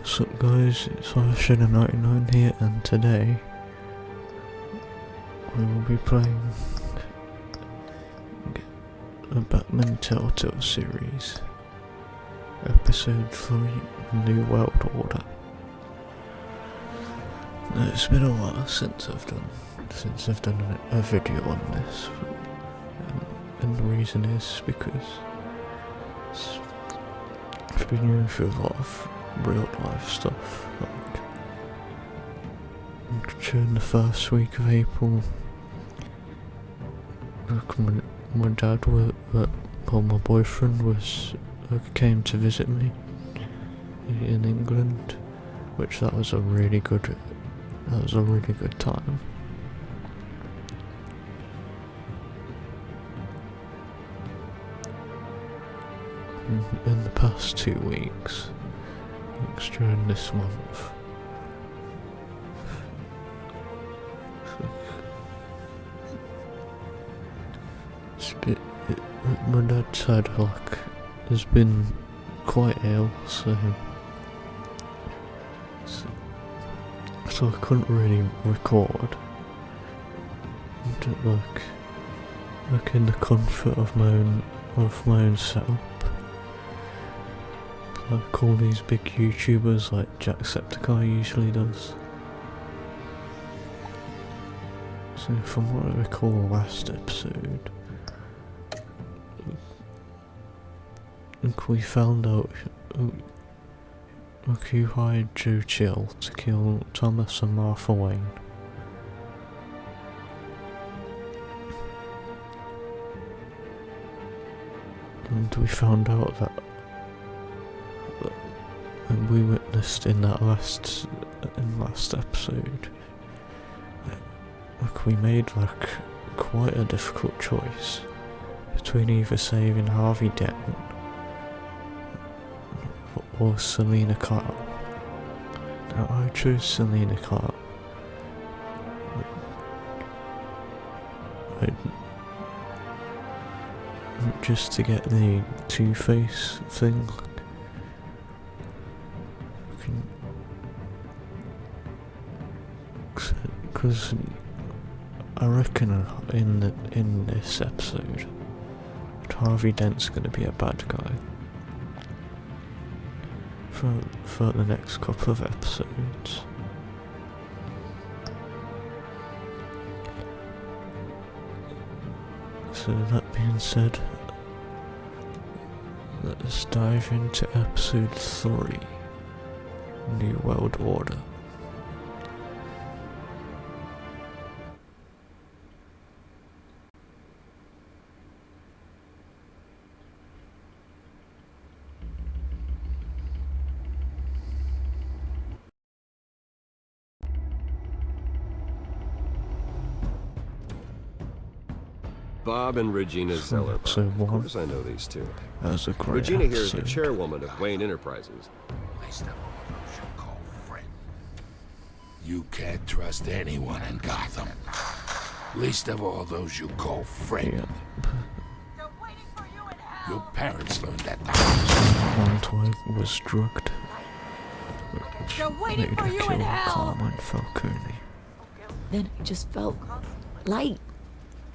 What's up guys, it's Shadow99 here and today we will be playing a Batman Telltale series episode 3 New World Order. Now, it's been a while since I've done since I've done a, video on this and, and the reason is because I've been going through a lot of real life stuff. Like during the first week of April, like my, my dad uh, well, my boyfriend was came to visit me in England, which that was a really good, that was a really good time. in the past two weeks, during this month. Bit, it, my dad's side like has been quite ill, so, so so I couldn't really record. Like, like in the comfort of my own of my own setup like all these big YouTubers like Jacksepticeye usually does. So from what I recall last episode, like we found out like who hired Joe Chill to kill Thomas and Martha Wayne. And we found out that and we witnessed in that last in last episode like we made like quite a difficult choice between either saving Harvey Dent or Selina Kyle. Now I chose Selina Kyle. just to get the Two-Face thing because I reckon in the, in this episode, Harvey Dent's going to be a bad guy. For for the next couple of episodes. So that being said, let's dive into episode 3, New World Order. Bob and Regina hmm, Zeller. So Of course I know these two. That's a great Regina here is the chairwoman of Wayne Enterprises. You can't trust anyone in Gotham. Least of all those you call friend. Yeah. Your parents learned that the house. Montoya was drugged. They're waiting for you in hell. Carmine Falcone. Then I just felt light.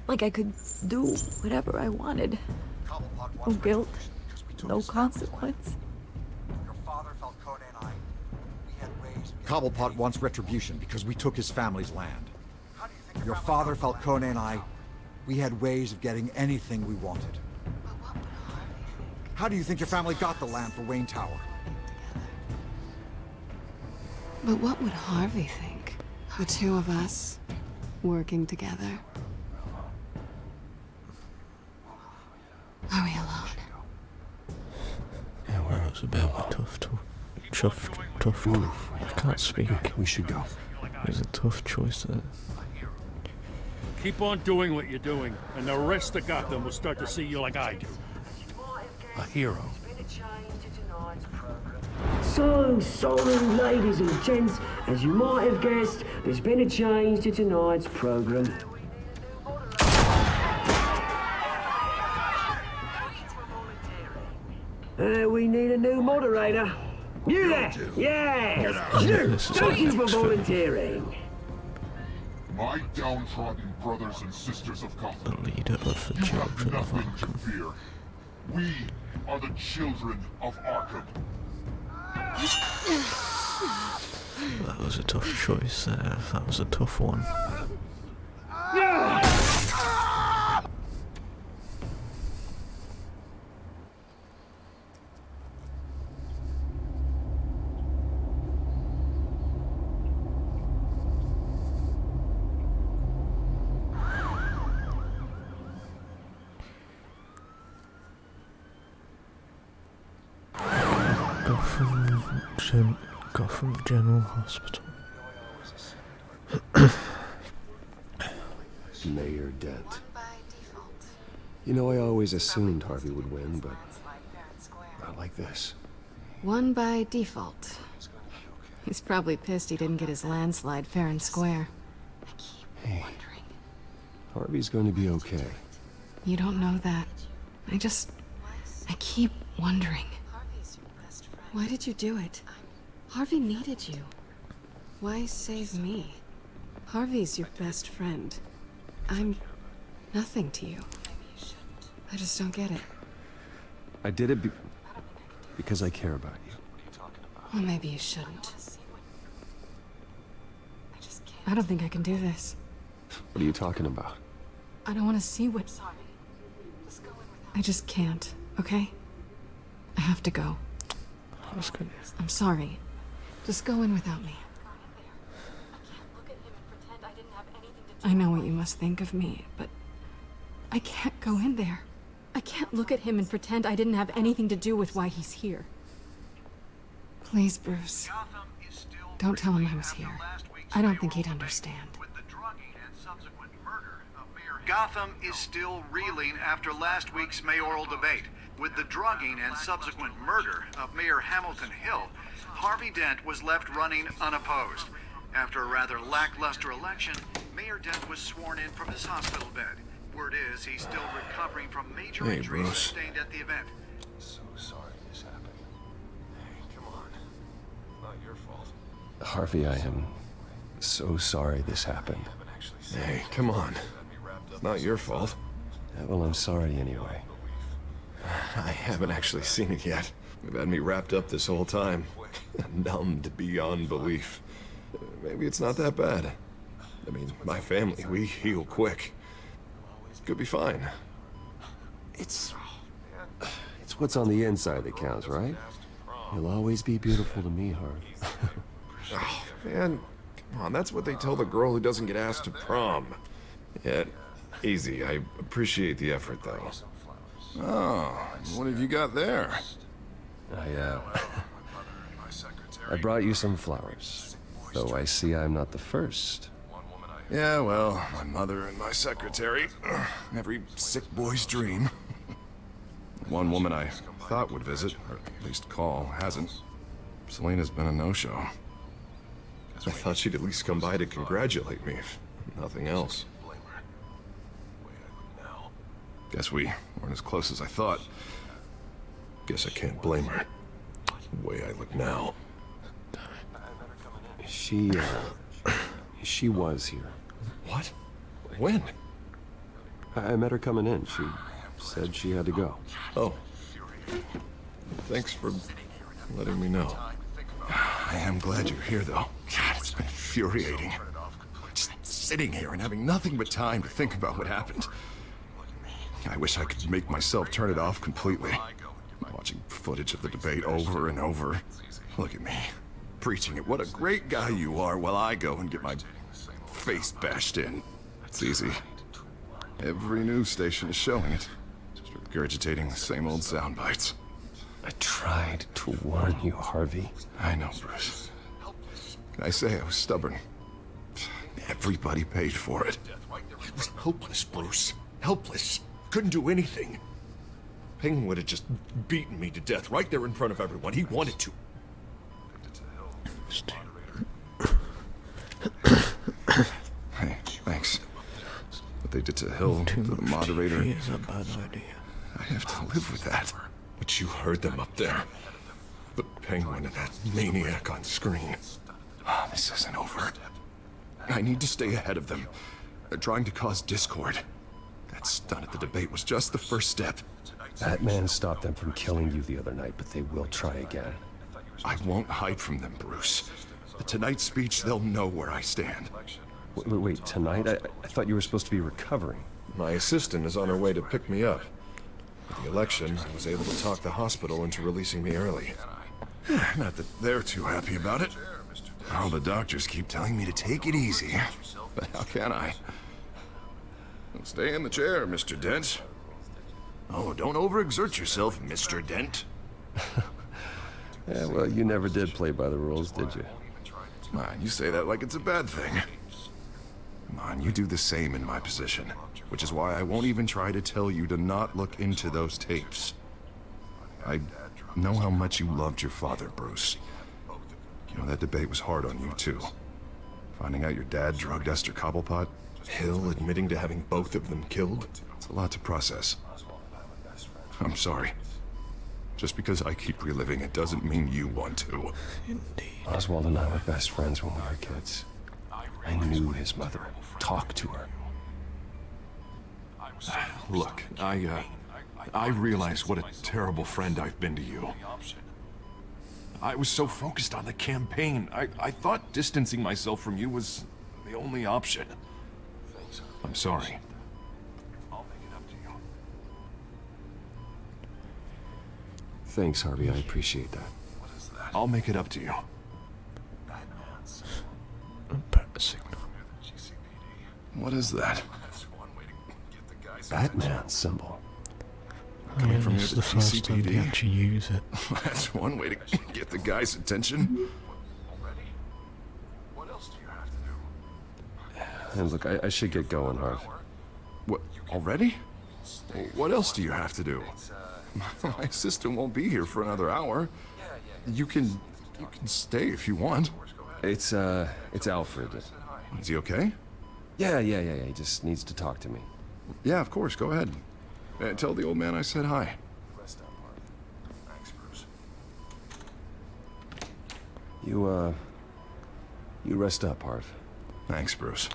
Like I could do whatever I wanted. No guilt, no consequence. Cobblepot wants retribution because we took his family's land. Your father, Falcone, and I, we had ways of getting anything we wanted. How do you think your family got the land for Wayne Tower? But what would Harvey think? The two of us working together. Are we alone? Yeah, well, it was a bit of a tough, tough, tough, tough. I can't speak. We should go. It was a tough choice. That Keep on doing what you're doing, and the rest of Gotham will start to see you like I do. A hero. So sorry, ladies and gents. As you might have guessed, there's been a change to tonight's program. Uh, we need a new moderator. You there! Yeah! Snoop, This is thank you for ethics. volunteering. My downtrodden brothers and sisters of The Gotham, leader of the you have children of nothing to Arkham. fear. We are the children of Arkham. That was a tough choice there. That was a tough one. Gotham, Gen- Gotham General Hospital. Mayor Dent. You know, I always assumed Harvey would win, but not like this. One by default. He's probably pissed he didn't get his landslide fair and square. Hey, Harvey's going to be okay. You don't know that. I just... I keep wondering. Why did you do it? Harvey needed you. Why save me? Harvey's your best friend. I'm nothing to you. Maybe you shouldn't. I just don't get it. I did it be because I care about you. Well, maybe you shouldn't. I just can't. I don't think I can do this. What are you talking about? I don't want to see what... I just can't, okay? I have to go. That's good. I'm sorry. Just go in without me. I know what you must think of me, but I can't go in there. I can't look at him and pretend I didn't have anything to do with why he's here. Please, Bruce. Don't tell him I was here. I don't think he'd understand. Gotham is still reeling after last week's mayoral debate. With the drugging and subsequent murder of Mayor Hamilton Hill, Harvey Dent was left running unopposed. After a rather lackluster election, Mayor Dent was sworn in from his hospital bed. Word is he's still recovering from major Hey, injuries Bruce. sustained at the event. So sorry this happened. Hey, come on. Not your fault. Harvey, I am so sorry this happened. Hey, come on. Not your fault. Yeah, well, I'm sorry anyway. I haven't actually seen it yet. You've had me wrapped up this whole time. Numbed beyond belief. Maybe it's not that bad. I mean, my family, we heal quick. Could be fine. It's... It's what's on the inside that counts, right? You'll always be beautiful to me, Harvey. Oh, man, come on, that's what they tell the girl who doesn't get asked to prom. Yeah, easy. I appreciate the effort, though. Oh, what have you got there? I, uh... I brought you some flowers. Though I see I'm not the first. Yeah, well, my mother and my secretary. Every sick boy's dream. One woman I thought would visit, or at least call, hasn't. Selina's been a no-show. I thought she'd at least come by to congratulate me, if nothing else. Guess we weren't as close as I thought. Guess I can't blame her. The way I look now. She, uh... She was here. What? When? I I met her coming in. She said she had to go. Oh. Thanks for letting me know. I am glad you're here, though. God, it's been infuriating. Just sitting here and having nothing but time to think about what happened. I wish I could make myself turn it off completely. Watching footage of the debate over and over. Look at me, preaching it. What a great guy you are while I go and get my face bashed in. It's easy. Every news station is showing it. Just regurgitating the same old sound bites. I tried to warn you, Harvey. I know, Bruce. I say I was stubborn? Everybody paid for it. It was hopeless, Bruce. Helpless. Couldn't do anything. Penguin would have just beaten me to death right there in front of everyone. He wanted to. Hey, thanks. What they did to Hill, to the moderator, TV is a bad idea. I have to live with that. But you heard them up there. The penguin and that maniac on screen. Oh, this isn't over. I need to stay ahead of them. They're trying to cause discord. That stunt at the debate was just the first step. That man stopped them from killing you the other night, but they will try again. I won't hide from them, Bruce. At tonight's speech, they'll know where I stand. Wait, wait, wait tonight? I, I thought you were supposed to be recovering. My assistant is on her way to pick me up. With the election, I was able to talk the hospital into releasing me early. Not that they're too happy about it. All the doctors keep telling me to take it easy. But how can I? Stay in the chair, Mr. Dent. Oh, don't overexert yourself, Mr. Dent. yeah, well, you never did play by the rules, did you? Come on, you say that like it's a bad thing. Come on, you do the same in my position. Which is why I won't even try to tell you to not look into those tapes. I know how much you loved your father, Bruce. You know, that debate was hard on you, too. Finding out your dad drugged Esther Cobblepot, Hill admitting to having both of them killed, it's a lot to process. I'm sorry. Just because I keep reliving it doesn't mean you want to. Indeed. Oswald and I were best friends when we were kids. I knew his mother. Talked to her. Look, I, uh, I realize what a terrible friend I've been to you. I was so focused on the campaign, I, I thought distancing myself from you was the only option. I'm sorry. I'll make it up to you. Thanks, Harvey. I appreciate that. What is that? I'll make it up to you. signal. What is that? Batman symbol. Coming yeah, from it's the the first time they actually use it. That's one way to get the guy's attention. And look, I, I should get going, Harv. What, already? What else do you have to do? My assistant won't be here for another hour. You can, you can stay if you want. It's, uh, it's Alfred. Is he okay? Yeah, yeah, yeah, yeah. He just needs to talk to me. Yeah, of course. Go ahead. Uh, tell the old man I said hi. You, uh, you rest up, Harv. Thanks, Bruce.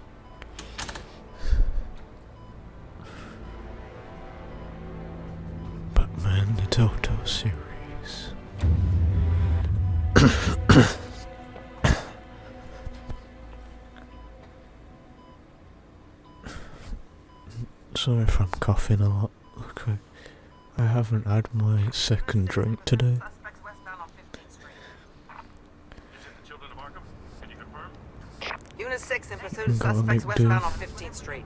Batman the Telltale series. Sorry if I'm coughing a lot. Look, I, I haven't had my second drink today. Unit 6 in pursuit of suspects westbound on 15th Street.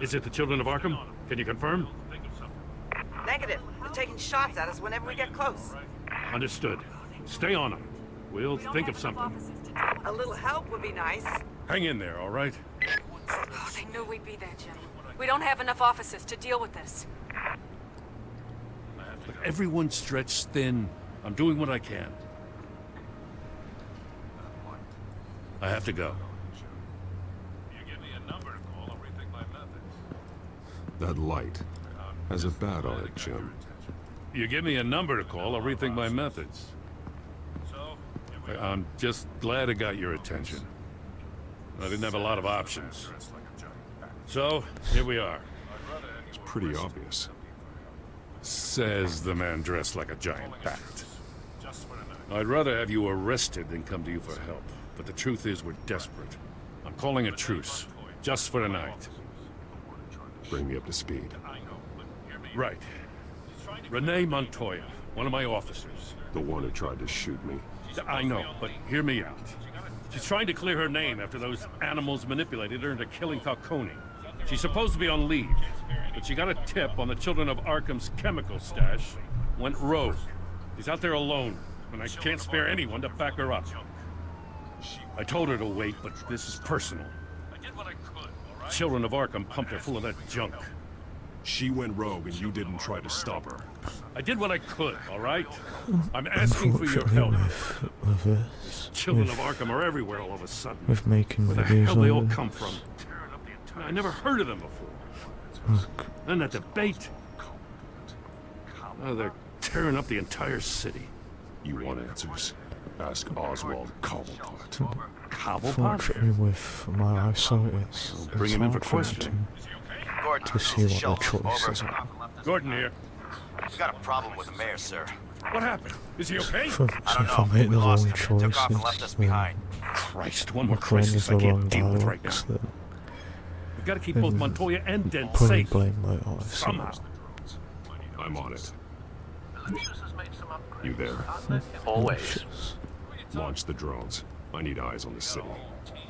Is it the Children of Arkham? Can you confirm? Negative. They're taking shots at us whenever we get close. Understood. Stay on them. We'll think of something. A little help would be nice. Hang in there, all right? Oh, they knew we'd be there, Jim. We don't have enough officers to deal with this. Look, everyone's stretched thin. I'm doing what I can. I have to go. That light has a bat on it, Jim. You give me a number to call, I'll rethink my methods. I'm just glad it got your attention. I didn't have a lot of options. So, here we are. It's pretty obvious. Says the man dressed like a giant bat. I'd rather have you arrested than come to you for help. But the truth is we're desperate. I'm calling a truce. Just for tonight. Bring me up to speed. Right. Renee Montoya, one of my officers. The one who tried to shoot me. I know, but hear me out. She's trying to clear her name after those animals manipulated her into killing Falcone. She's supposed to be on leave, but she got a tip on the Children of Arkham's chemical stash, went rogue. She's out there alone, and I can't spare anyone to back her up. I told her to wait, but this is personal. Children of Arkham pumped her full of that junk. She went rogue and you didn't try to stop her. I did what I could, all right? I'm asking for your help. With, with this, Children with, of Arkham are everywhere all of a sudden. with making Where the hell they all like come from? I never heard of them before. Look, And that debate. Oh, they're tearing up the entire city. You want answers? Ask Oswald Cobblepot. Cobblepot? Unfortunately, with my eyesight, it's, Bring it's him in for for questioning. to, to see what the choices are. Gordon here. We got a problem with the mayor, sir. What happened? Is he okay? So, so if I make the wrong choices, then Christ, one more crisis I the wrong can't deal with right now. then We've got to keep both Montoya and Dent probably safe. blame my eyesight. Somehow. I'm on it. You there? Always. Launch the drones. I need eyes on the city.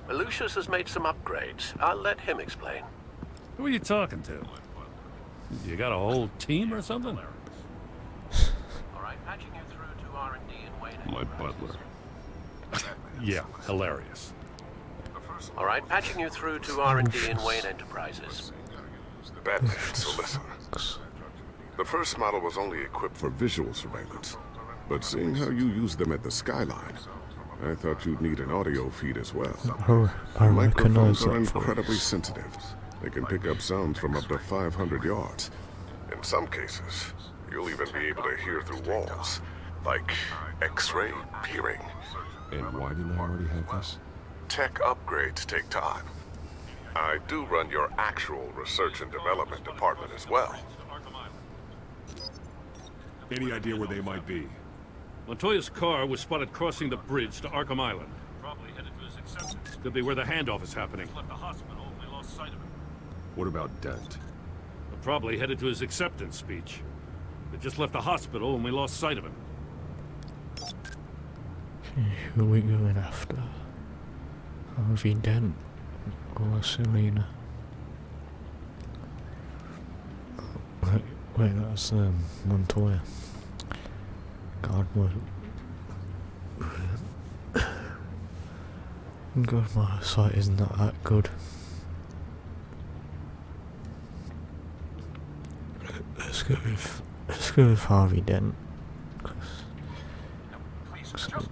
Lucius has made some upgrades. I'll let him explain. Who are you talking to? You got a whole team or something? My butler. Yeah, hilarious. All right, patching you through to R&D in Wayne Enterprises. Batman, so listen. The first model was only equipped for visual surveillance. But seeing how you use them at the Skyline, I thought you'd need an audio feed as well. I, I Microphones recognize are that incredibly voice. sensitive. They can pick up sounds from up to 500 yards. In some cases, you'll even be able to hear through walls, like X-ray peering. And why didn't I already have this? Tech upgrades take time. I do run your actual research and development department as well. Any idea where they might be? Montoya's car was spotted crossing the bridge to Arkham Island. Could be where the handoff is happening. What about Dent? Probably headed to his acceptance speech. They just left the hospital and we lost sight of him. Who are we going after? Harvey Dent or Selina? Wait, wait that's um, Montoya. God, what? God, my sight is not that good. Let's go with let's go with Harvey Dent. 'cause- 'cause I think-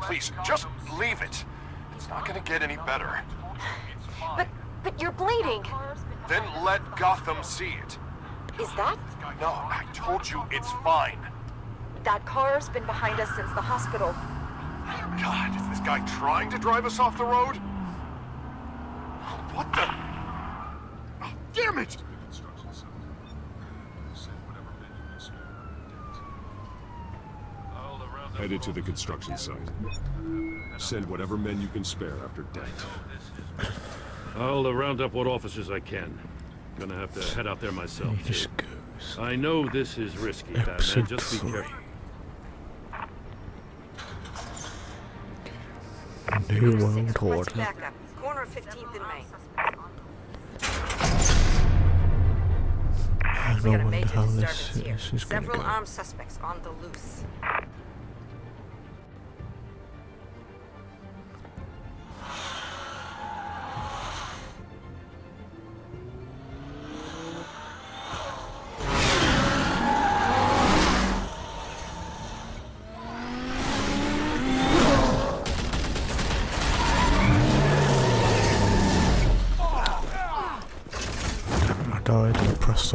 Please, just leave it. It's not gonna get any better. But, but you're bleeding. Then let Gotham see it. Is that? No, I told you it's fine. That car's been behind us since the hospital. God, is this guy trying to drive us off the road? What the? Oh, damn it! Headed to the construction site. Send whatever men you can spare after Dent. I'll uh, round up what officers I can. Gonna have to head out there myself. He just too. I know this is risky, Batman. Episode Just be three. careful. New World Order. Corner 15th and Main. I We don't got a wonder major how this, this is gonna Several armed suspects on the loose.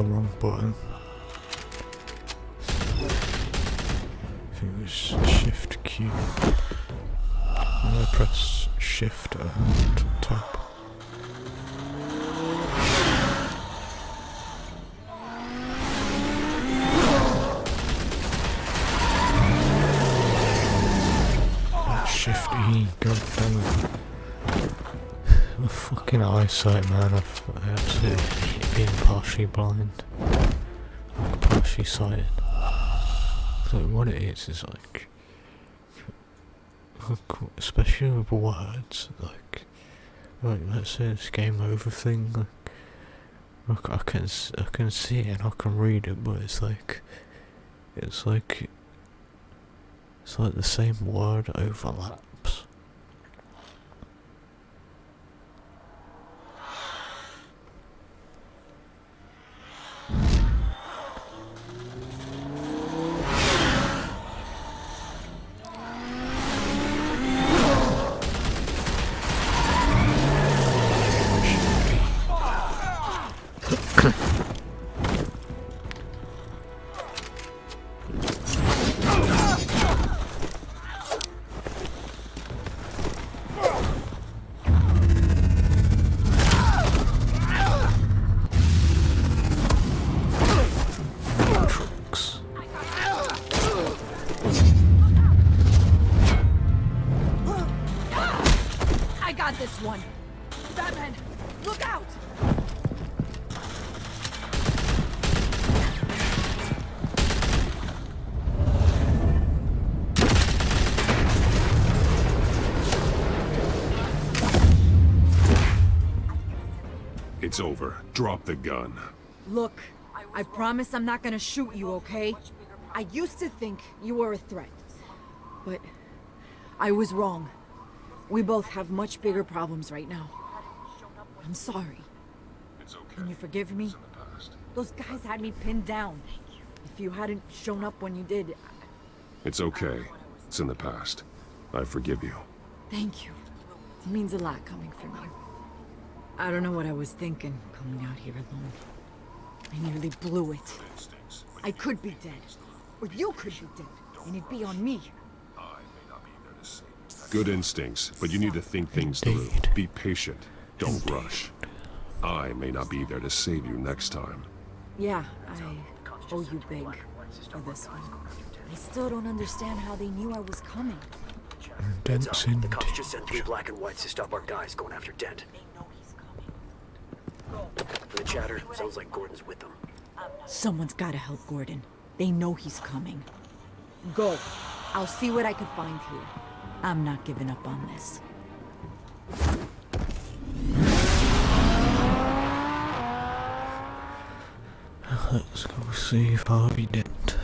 The wrong button. I think it was Shift Q. I pressed Shift and Tab. Shift E, god it. My fucking eyesight, man. I've absolutely been partially blind. Like partially sighted. So what it is is like, especially with words, like, like let's say this game over thing. Like, like I can I can see it and I can read it, but it's like, it's like, it's like the same word overlaps. It's over. Drop the gun. Look, I promise I'm not gonna shoot you, okay? I used to think you were a threat. But I was wrong. We both have much bigger problems right now. I'm sorry. It's okay. Can you forgive me? Those guys had me pinned down. If you hadn't shown up when you did, It's okay. It's in the past. I forgive you. thank you. It means a lot coming from you. I don't know what I was thinking coming out here alone. I nearly blew it. I could be dead. Or you could be dead. And it'd be on me. Good instincts, but you need to think things through. Be patient. Don't rush. I may not be there to save you next time. Yeah, I owe you big for this one. I still don't understand how they knew I was coming. Dent's Heads up. The cops just sent three black and whites to stop our guys going after Dent. From the chatter, sounds like Gordon's with them. Someone's gotta help Gordon. They know he's coming. Go. I'll see what I can find here. I'm not giving up on this. Let's go see if Harvey Dent.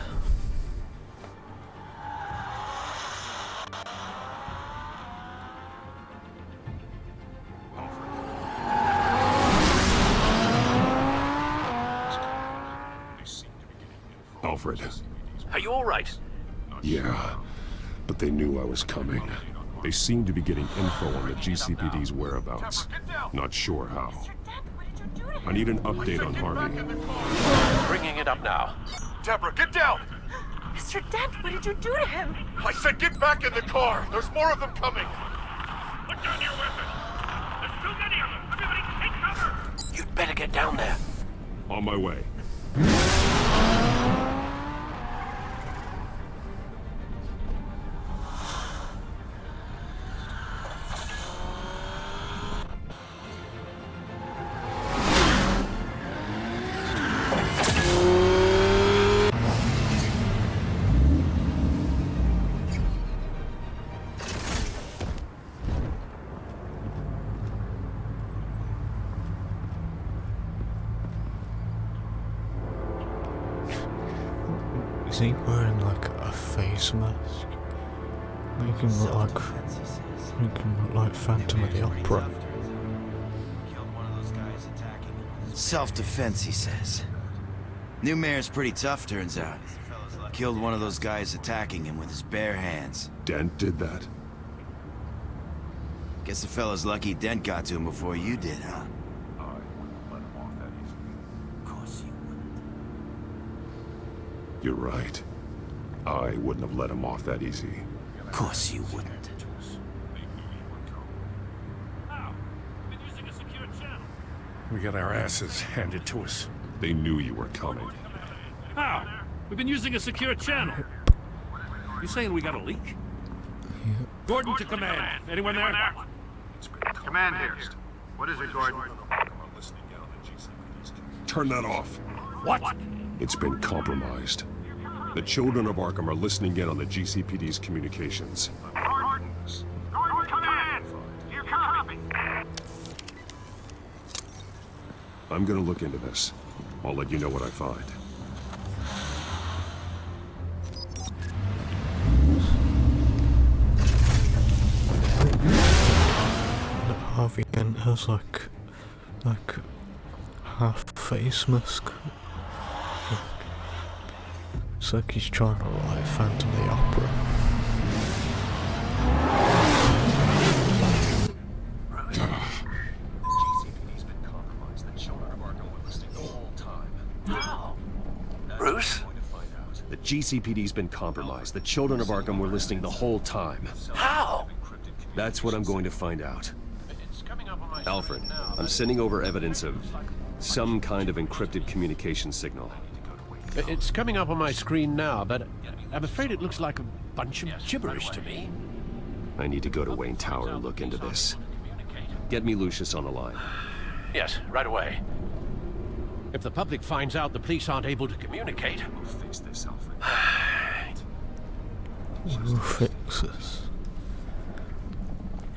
Yeah, but they knew I was coming. They seem to be getting info on the GCPD's whereabouts. Not sure how. I need an update on Harvey. Bringing it up now. Deborah, get down! Mr. Dent, what did you do to him? I said get back in the car! There's more of them coming! Put down your weapon. There's too many of them. Everybody take cover. You'd better get down there. On my way. Self-defense, he says. New mayor's pretty tough, turns out. Killed one of those guys attacking him with his bare hands. Dent did that? Guess the fella's lucky Dent got to him before you did, huh? You're right. I wouldn't have let him off that easy. Of course you wouldn't. We got our asses handed to us. They knew you were coming. How? We've been using a secure channel. You saying we got a leak? Gordon to command. Anyone there? Command here. What is it, Gordon? Turn that off. What? It's been compromised. The children of Arkham are listening in on the GCPD's communications. I'm gonna look into this. I'll let you know what I find. Harvey Dent has like like half face mask. It's like he's trying to like Phantom of the Opera. Bruce? The GCPD's been compromised. The children of Arkham were listening the whole time. How? That's what I'm going to find out. Alfred, I'm sending over evidence of some kind of encrypted communication signal. It's coming up on my screen now, but I'm afraid it looks like a bunch of gibberish to me. I need to go to Wayne Tower and look into this. Get me Lucius on the line. Yes, right away. If the public finds out the police aren't able to communicate... We'll fix this. Alfred.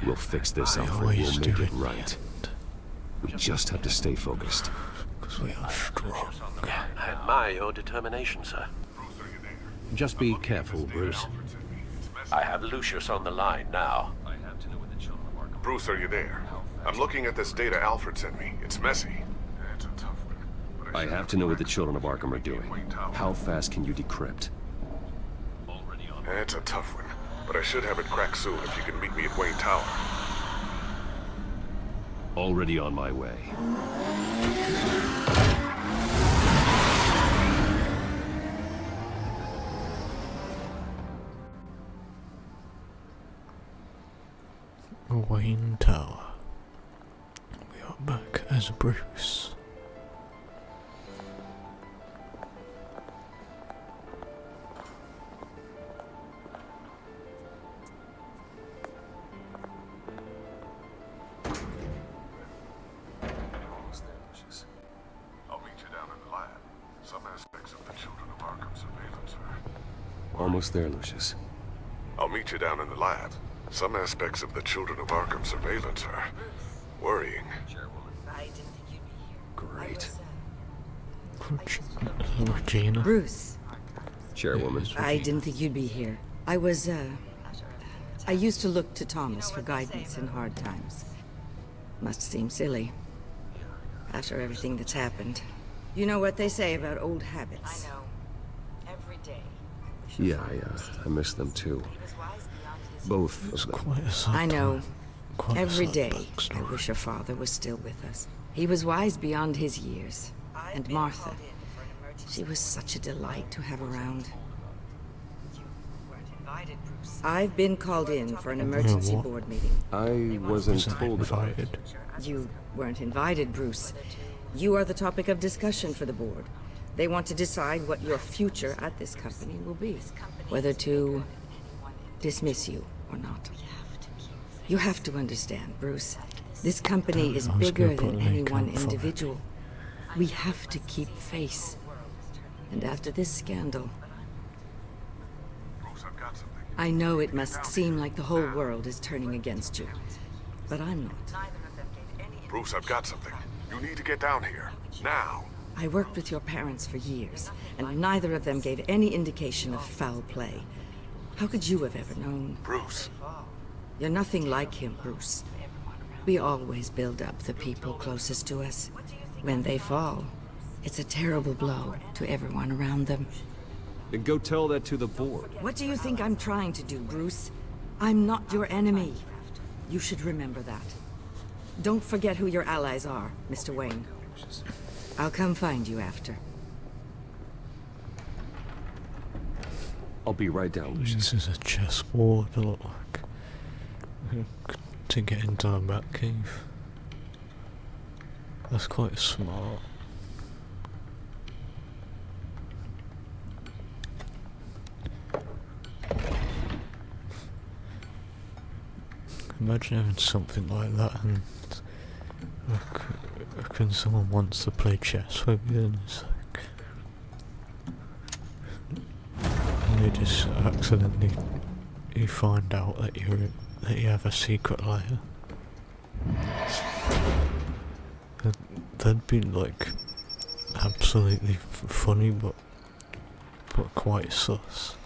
we'll fix this, I Alfred. We'll make it it. right. We just have to stay focused. Because we are strong. I admire your determination, sir. Just be careful, Bruce. I have Lucius on the line now. Bruce, are you there? I'm looking at this data Alfred sent me. It's messy. I have to know what the children of Arkham are doing. How fast can you decrypt? That's a tough one, but I should have it cracked soon if you can meet me at Wayne Tower. Already on my way. Wayne Tower. We are back as Bruce. Almost there, Lucius. I'll meet you down in the lab. Some aspects of the Children of Arkham surveillance are... worrying. Great. Regina. Bruce, Chairwoman. I didn't think you'd be here. I was, uh... I used to look to Thomas for guidance in hard times. Must seem silly. After everything that's happened. You know what they say about old habits. Every day. Yeah, I, uh, I miss them too. Both of them. Quite a I know. time. Quite Every sad day. I wish your father was still with us. He was wise beyond his years. And Martha, she was such a delight to have around. I've been called in for an emergency board meeting. I wasn't Wasn't told about it. invited. You weren't invited, Bruce. You are the topic of discussion for the board. They want to decide what your future at this company will be. Whether to dismiss you or not. You have to understand, Bruce. This company is bigger than any one up for it. individual. We have to keep face. And after this scandal, I've got something. I know it must seem like the whole world is turning against you. But I'm not. Bruce, I've got something. You need to get down here. Now. I worked with your parents for years, and neither of them gave any indication of foul play. How could you have ever known? Bruce. You're nothing like him, Bruce. We always build up the people closest to us. When they fall, it's a terrible blow to everyone around them. Then go tell that to the board. What do you think I'm trying to do, Bruce? I'm not your enemy. You should remember that. Don't forget who your allies are, Mr. Wayne. I'll come find you after. I'll be right down, Lucius. This is a chessboard, a lot like. To get into the Batcave. That's quite smart. Imagine having something like that and uh, when someone wants to play chess with you and it's like and they just accidentally you find out that you're that you have a secret layer. That, that'd be like absolutely funny but but quite sus.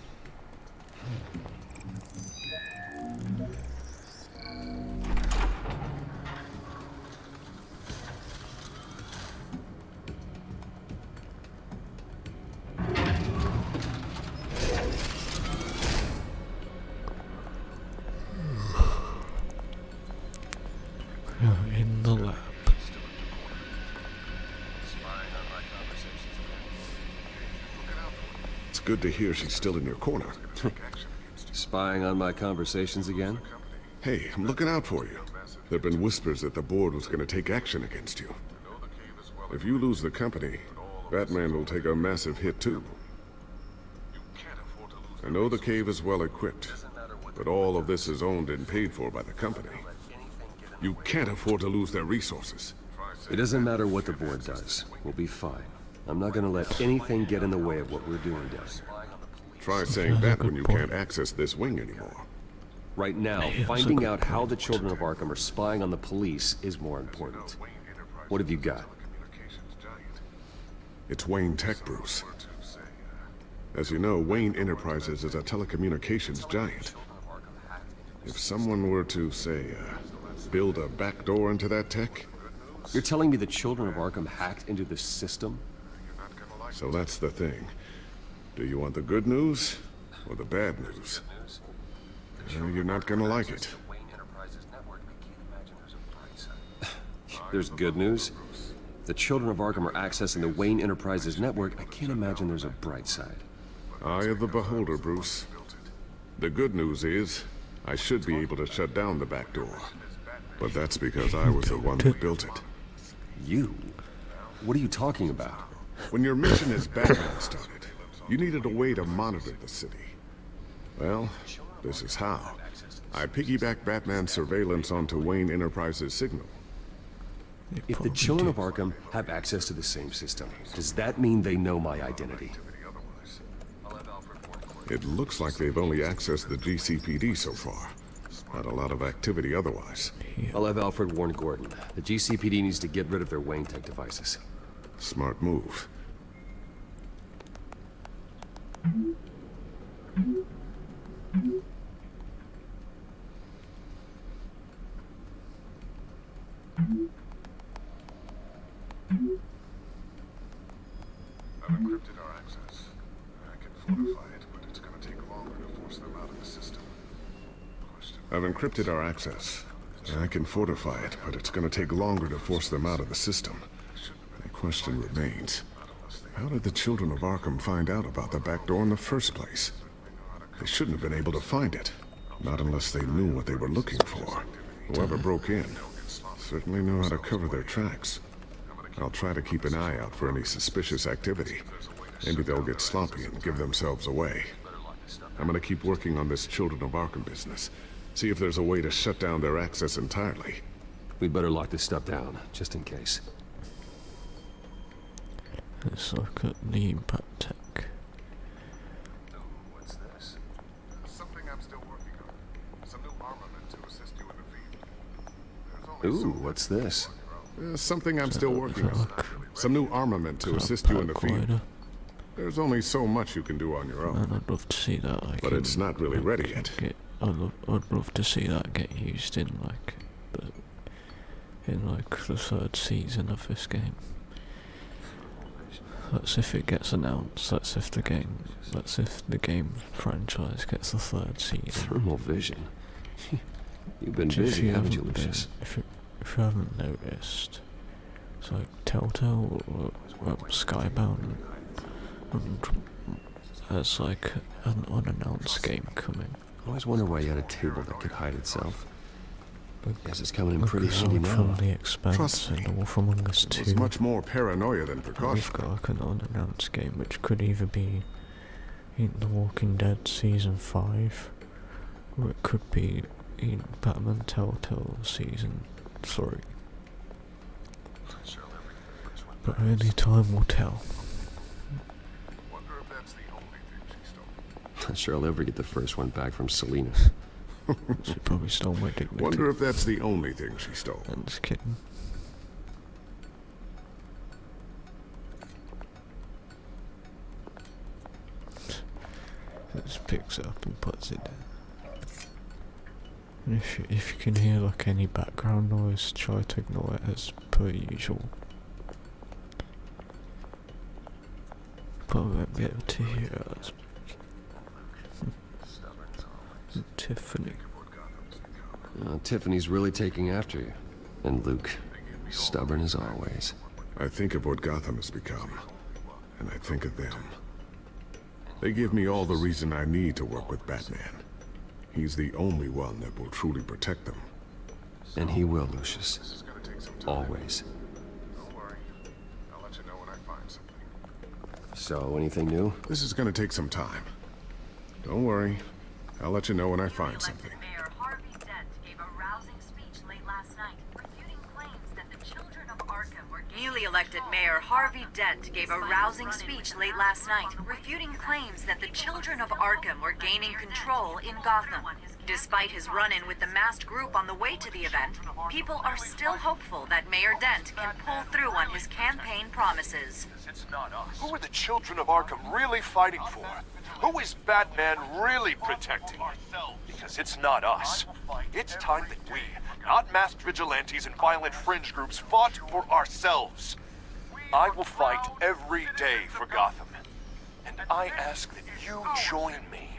Good to hear she's still in your corner. Spying on my conversations again? Hey, I'm looking out for you. There've been whispers that the board was going to take action against you. If you lose the company, Batman will take a massive hit too. I know the cave is well equipped, but all of this is owned and paid for by the company. You can't afford to lose their resources. It doesn't matter what the board does. We'll be fine. I'm not gonna let anything get in the way of what we're doing down here. Try saying that when you can't access this wing anymore. Right now, finding out how the children of Arkham are spying on the police is more important. What have you got? It's Wayne Tech, Bruce. As you know, Wayne Enterprises is a telecommunications giant. If someone were to, say, uh, build a backdoor into that tech... You're telling me the children of Arkham hacked into the system? So that's the thing. Do you want the good news or the bad news? Well, you're not gonna like it. There's good news. The children of Arkham are accessing the Wayne Enterprises network. I can't imagine there's a bright side. Eye of the beholder, Bruce. The good news is, I should be able to shut down the back door. But that's because I was the one who built it. You? What are you talking about? When your mission as Batman started, you needed a way to monitor the city. Well, this is how. I piggybacked Batman's surveillance onto Wayne Enterprises' signal. If the children of Arkham have access to the same system, does that mean they know my identity? It looks like they've only accessed the GCPD so far. Not a lot of activity otherwise. I'll have Alfred warn Gordon. The GCPD needs to get rid of their Wayne Tech devices. Smart move. I've encrypted our access. I can fortify it, but it's gonna take longer to force them out of the system. I've encrypted our access. I can fortify it, but it's gonna take longer to force them out of the system. The question remains, how did the children of Arkham find out about the back door in the first place? They shouldn't have been able to find it. Not unless they knew what they were looking for. Whoever broke in certainly knew how to cover their tracks. I'll try to keep an eye out for any suspicious activity. Maybe they'll get sloppy and give themselves away. I'm gonna keep working on this Children of Arkham business. See if there's a way to shut down their access entirely. We'd better lock this stuff down, just in case. Let's look at the impact Tech. What's this? Something I'm still working on. Some new armament to assist you in the field. Ooh, what's this? Uh, something I'm still working on. Some new armament to assist you in the field. There's only so much you can do on your own. And I'd love to see that. Like, but it's not really ready yet. Get, I'd, love, I'd love to see that get used in like, the, in like the third season of this game. That's if it gets announced. That's if the game. That's if the game franchise gets the third season. Thermal vision. You've been If busy, you haven't you, Lucius? If you, if you haven't noticed, uh, uh, uh, it's like Telltale or, or Skybound, and there's like an unannounced game coming. I always wonder why you had a table that could hide itself. Guess it's coming in Look pretty handy now. from the Expanse Trust me, and Wolf Among Us It 2. was much more paranoia than We've precaution. got like an unannounced game which could either be in The Walking Dead Season 5 or it could be in Batman Telltale Season 3. But only time will tell. Not sure I'll ever get the first one back from Selina. She probably stole my dignity. Wonder if that's the only thing she stole. I'm just kidding. Just picks it up and puts it down. And if you, if you can hear like any background noise, try to ignore it as per usual. I won't be able to hear us. Tiffany. Uh, Tiffany's really taking after you. And Luke, stubborn as always. I think of what Gotham has become, and I think of them. They give me all the reason I need to work with Batman. He's the only one that will truly protect them. And he will, Lucius. Always. I'll let you know when I find something. So, anything new? This is gonna take some time. Don't worry. I'll let you know when I find something. Mayor Harvey Dent gave a rousing speech late last night, refuting claims that the children of Arkham were Newly elected Mayor Harvey Dent gave a rousing speech late last night, refuting claims that the children of Arkham were gaining control in Gotham. Despite his run-in with the masked group on the way to the event, people are still hopeful that Mayor Dent can pull through on his campaign promises. Who are the children of Arkham really fighting for? Who is Batman really protecting? Because it's not us. It's time that we, not masked vigilantes and violent fringe groups, fought for ourselves. I will fight every day for Gotham. And I ask that you join me.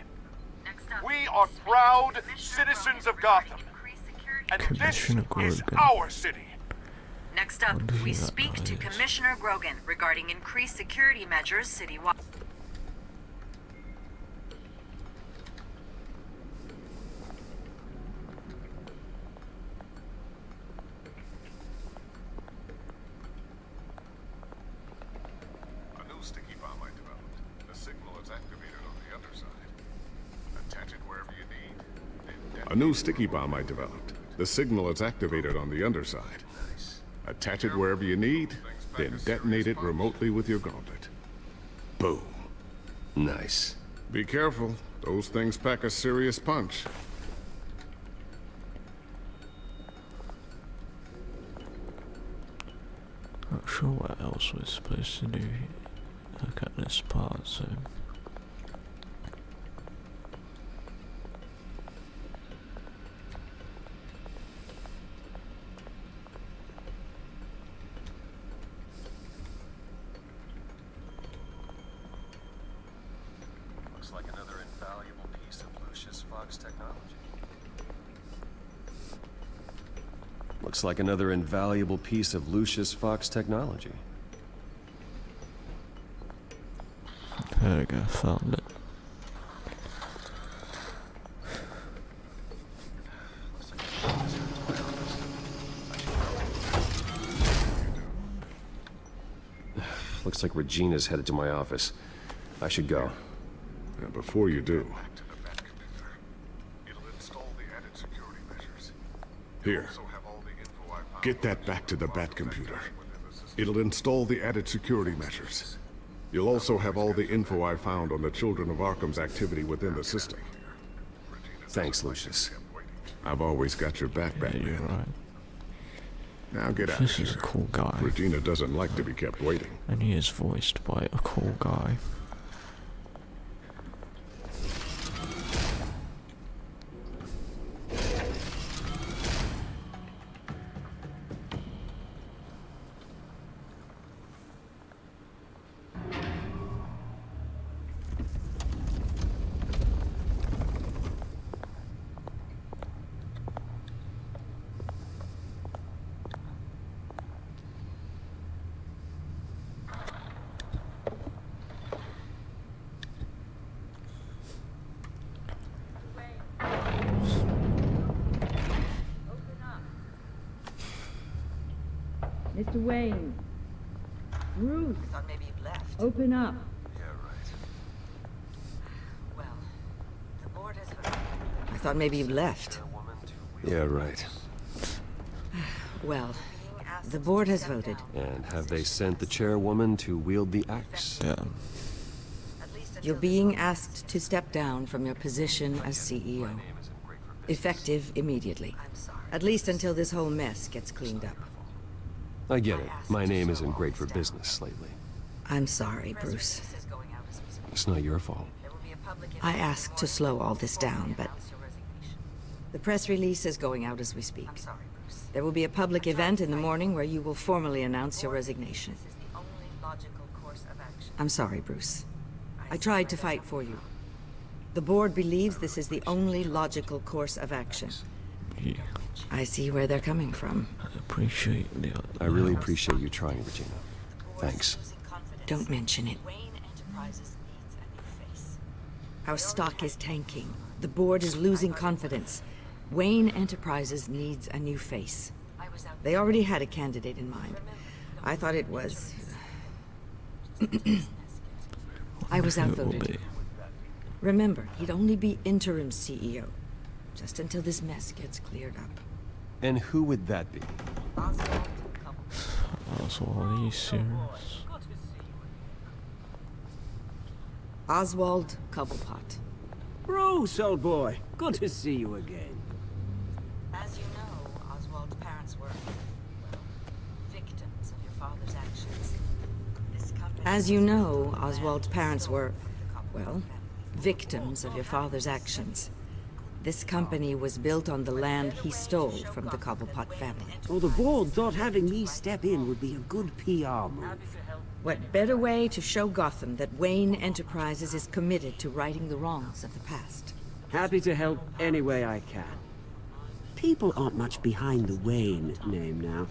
We are proud citizens of Gotham. And this is our city. Next up, we speak to Commissioner Grogan regarding increased security measures citywide. A new sticky bomb I developed. The signal is activated on the underside. Attach it wherever you need, then detonate it remotely with your gauntlet. Boom. Nice. Be careful. Those things pack a serious punch. Not sure what else we're supposed to do. Look at this part, so... Looks like another invaluable piece of Lucius Fox technology. Looks like another invaluable piece of Lucius Fox technology. There we go, found it. Looks like Regina's headed to my office. I should go. And before you do... Here. Get that back to the Bat computer. It'll install the added security measures. You'll also have all the info I found on the Children of Arkham's activity within the system. Thanks, Lucius. I've always got your back, Batman. Yeah, you're right. Now get out This is a cool guy. Regina doesn't like to be kept waiting. And he is voiced by a cool guy. Maybe you'd left. Yeah, right. Well, the board has voted. And have they sent the chairwoman to wield the axe? Yeah. You're being asked to step down from your position as CEO. Effective immediately. At least until this whole mess gets cleaned up. I get it. My name isn't great for business lately. I'm sorry, Bruce. It's not your fault. I asked to slow all this down, but... The press release is going out as we speak. I'm sorry, Bruce. There will be a public event in the morning where you will formally announce your resignation. This is the only logical course of action. I'm sorry, Bruce. I tried to fight for you. The board believes this is the only logical course of action. Yeah. I see where they're coming from. I appreciate the... I really appreciate you trying, Regina. Thanks. Don't mention it. Our stock is tanking. The board is losing confidence. Wayne Enterprises needs a new face. They already had a candidate in mind. I thought it was... I was It will outvoted. be. Remember, he'd only be interim CEO. Just until this mess gets cleared up. And who would that be? Oswald, are you serious? Oswald Cobblepot. Bruce, old boy. Good to see you again. As you know, Oswald's parents were victims of your father's actions. This company As you know, Oswald's parents were, well, victims of your father's actions. This company was built on the land he stole from the Cobblepot family. Well, the board thought having me step in would be a good PR move. What better way to show Gotham that Wayne Enterprises is committed to righting the wrongs of the past? Happy to help any way I can. People aren't much behind the Wayne name now.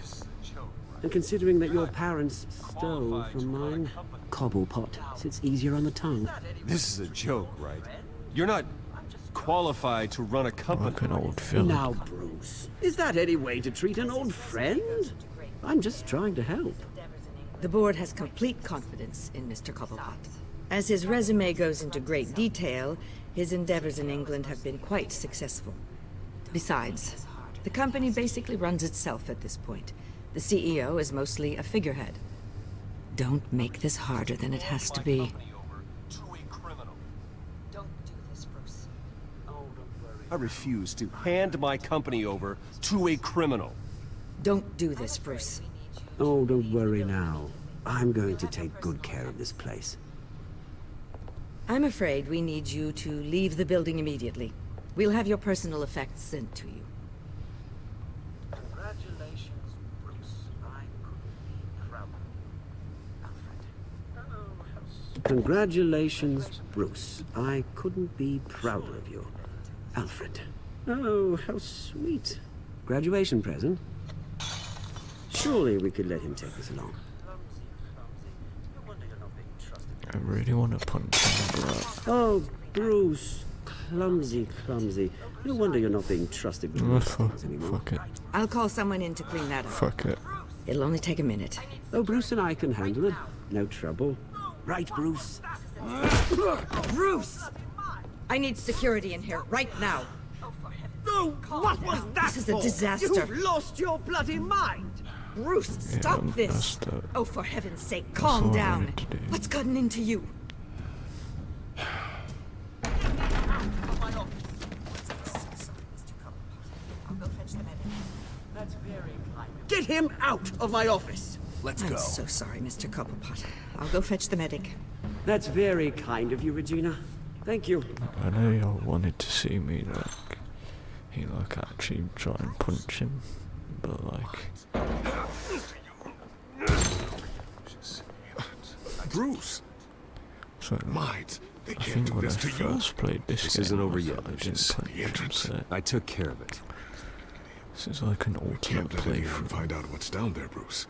And considering that your parents stole from mine, Cobblepot sits easier on the tongue. This is a joke, right? You're not qualified to run a company. Like an old villain. Now, Bruce, is that any way to treat an old friend? I'm just trying to help. The board has complete confidence in Mr. Cobblepot. As his resume goes into great detail, his endeavors in England have been quite successful. Besides, the company basically runs itself at this point. The CEO is mostly a figurehead. Don't make this harder than it has to be. Don't do this, Bruce. I refuse to hand my company over to a criminal. Don't do this, Bruce. Oh, don't worry now. I'm going to take good care of this place. I'm afraid we need you to leave the building immediately. We'll have your personal effects sent to you. Congratulations, Bruce. I couldn't be prouder. Alfred. Congratulations, Bruce. I couldn't be prouder of you. Alfred. Oh, how sweet. Graduation present? Surely we could let him take this along. I really want to punch him, bro. Oh, Bruce. Clumsy, clumsy. No wonder you're not being trusted with Oh, these fuck, things anymore. fuck it. I'll call someone in to clean that up. Fuck it. It'll only take a minute. Oh, Bruce and I can handle it. No trouble. Right, Bruce? Bruce! I need security in here, right now. No, what was that This is a disaster. You've lost your bloody mind! Bruce, stop um, this! Oh, for heaven's sake, calm down. wanted to do. What's gotten into you? Get him out of my office! Let's I'm go. so sorry, Mr. Cobblepot. I'll go fetch the medic. That's very kind of you, Regina. Thank you. I know y'all wanted to see me like he like actually try and punch him, but like Bruce! so Might. They I can't think do when I this to you. first played this, This game, isn't over I yet, I didn't Lucius. The him, entrance. I took care of it. This is like an ultimate Can't let anyone playthrough. find out what's down there, Bruce.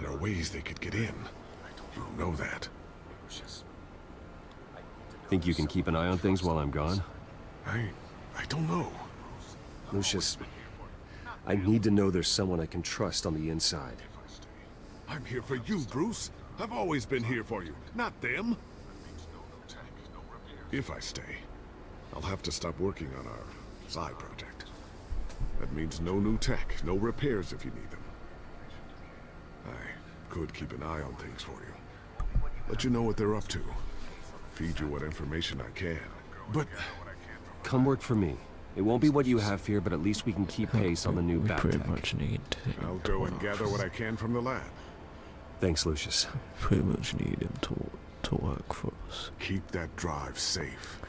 There are ways they could get in. You know that. Think you can keep an eye on things while I'm gone? I... I don't know. Lucius, I need to know there's someone I can trust on the inside. I'm here for you, Bruce. I've always been here for you, not them. If I stay, I'll have to stop working on our side project. That means no new tech, no repairs if you need could keep an eye on things for you. Let you know what they're up to. Feed you what information I can. But Come work for me. It won't be what you have here, but at least we can keep pace on the new we bat pretty tech. much need to I'll go and gather what I can from the lab. Thanks, Lucius. pretty much need him to to work for us. Keep that drive safe.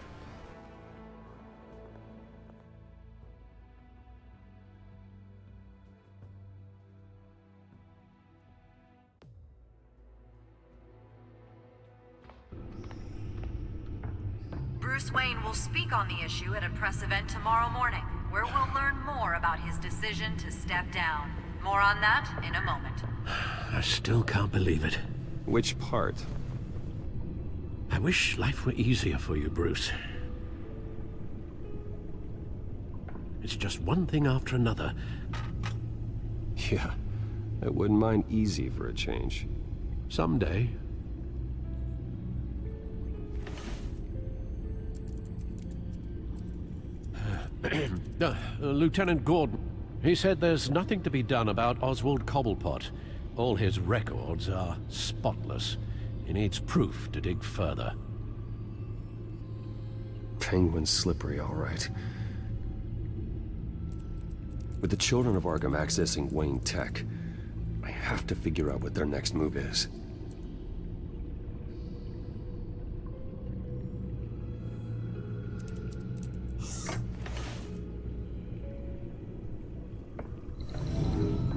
Bruce Wayne will speak on the issue at a press event tomorrow morning, where we'll learn more about his decision to step down. More on that in a moment. I still can't believe it. Which part? I wish life were easier for you, Bruce. It's just one thing after another. Yeah, I wouldn't mind easy for a change. Someday. Uh, Lieutenant Gordon. He said there's nothing to be done about Oswald Cobblepot. All his records are spotless. He needs proof to dig further. Penguin's slippery, all right. With the children of Arkham accessing Wayne Tech, I have to figure out what their next move is.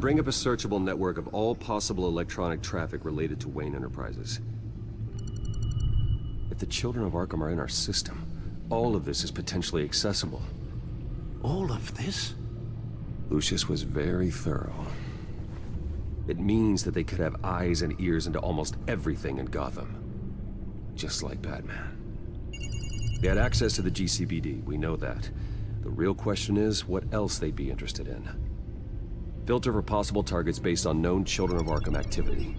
Bring up a searchable network of all possible electronic traffic related to Wayne Enterprises. If the children of Arkham are in our system, all of this is potentially accessible. All of this? Lucius was very thorough. It means that they could have eyes and ears into almost everything in Gotham. Just like Batman. They had access to the GCPD, we know that. The real question is, what else they'd be interested in. Filter for possible targets based on known Children of Arkham activity.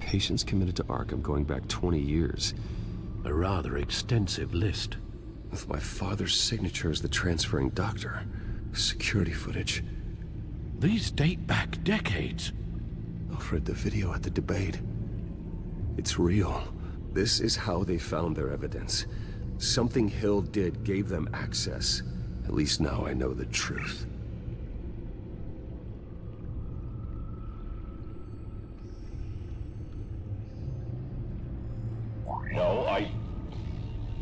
Patients committed to Arkham going back 20 years. A rather extensive list. With my father's signature as the transferring doctor. Security footage. These date back decades. Alfred, the video at the debate. It's real. This is how they found their evidence. Something Hill did gave them access. At least now I know the truth. No, I...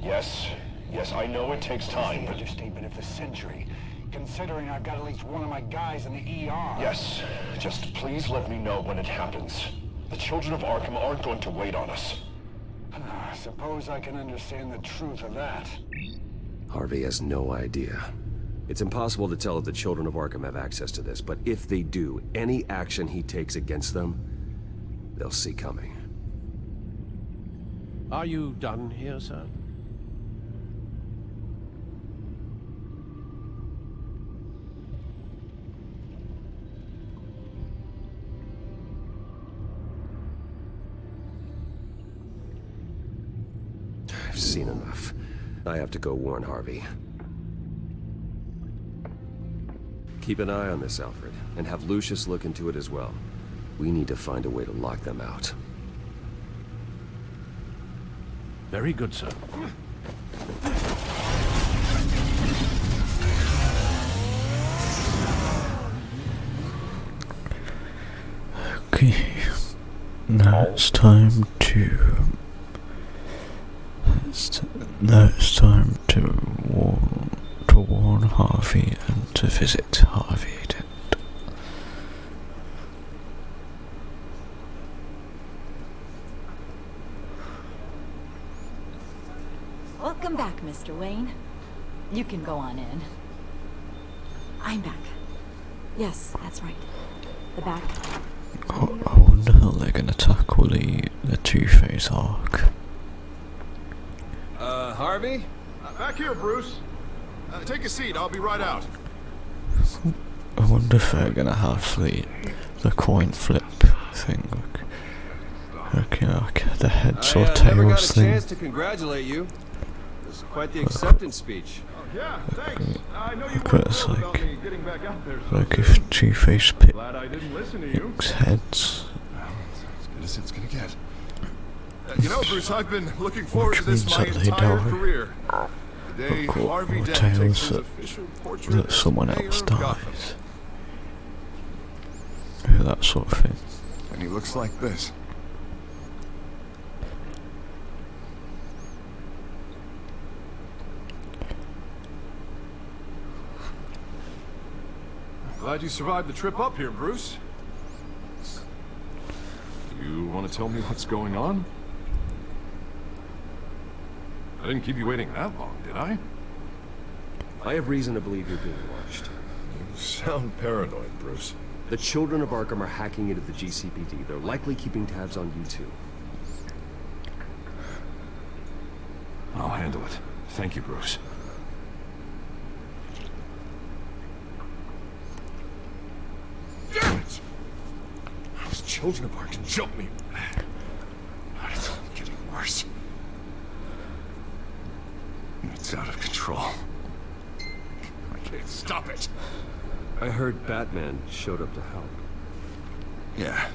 Yes, yes, I know it takes time. but... the understatement of the century. Considering I've got at least one of my guys in the ER. Yes, just please let me know when it happens. The children of Arkham aren't going to wait on us. I suppose I can understand the truth of that. Harvey has no idea. It's impossible to tell if the children of Arkham have access to this, but if they do, any action he takes against them, they'll see coming. Are you done here, sir? I've seen enough. I have to go warn Harvey. Keep an eye on this, Alfred, and have Lucius look into it as well. We need to find a way to lock them out. Very good, sir. Okay. Now it's time to. Now it's time to warn to warn Harvey and to visit Harvey Dent. Welcome back, Mr. Wayne. You can go on in. I'm back. Yes, that's right. The back. Oh, I wonder how they're gonna tackle the the Two Face arc. Harvey? Uh, back here, Bruce. Uh, take a seat, I'll be right out. I wonder if they're gonna have the the coin flip thing, like, okay, like the heads I or uh, never got tails a thing. chance to congratulate you. This is quite the acceptance speech. Yeah, thanks. I know you Look weren't what it's thrilled like. about me getting back out there so Like if Two Face pick, Glad I didn't listen to you. picks heads. As good as it's gonna get. Uh, you know, Bruce, I've been looking forward to this my entire career. The day Harvey Dent takes that, that someone else dies. Yeah, that sort of thing. And he looks like this. Glad you survived the trip up here, Bruce. You want to tell me what's going on? I didn't keep you waiting that long, did I? I have reason to believe you're being watched. You sound paranoid, Bruce. The children of Arkham are hacking into the GCPD. They're likely keeping tabs on you too. I'll handle it. Thank you, Bruce. Damn it! Those children of Arkham jumped me. It's getting worse. It's out of control. I can't stop it. I heard Batman showed up to help. Yeah,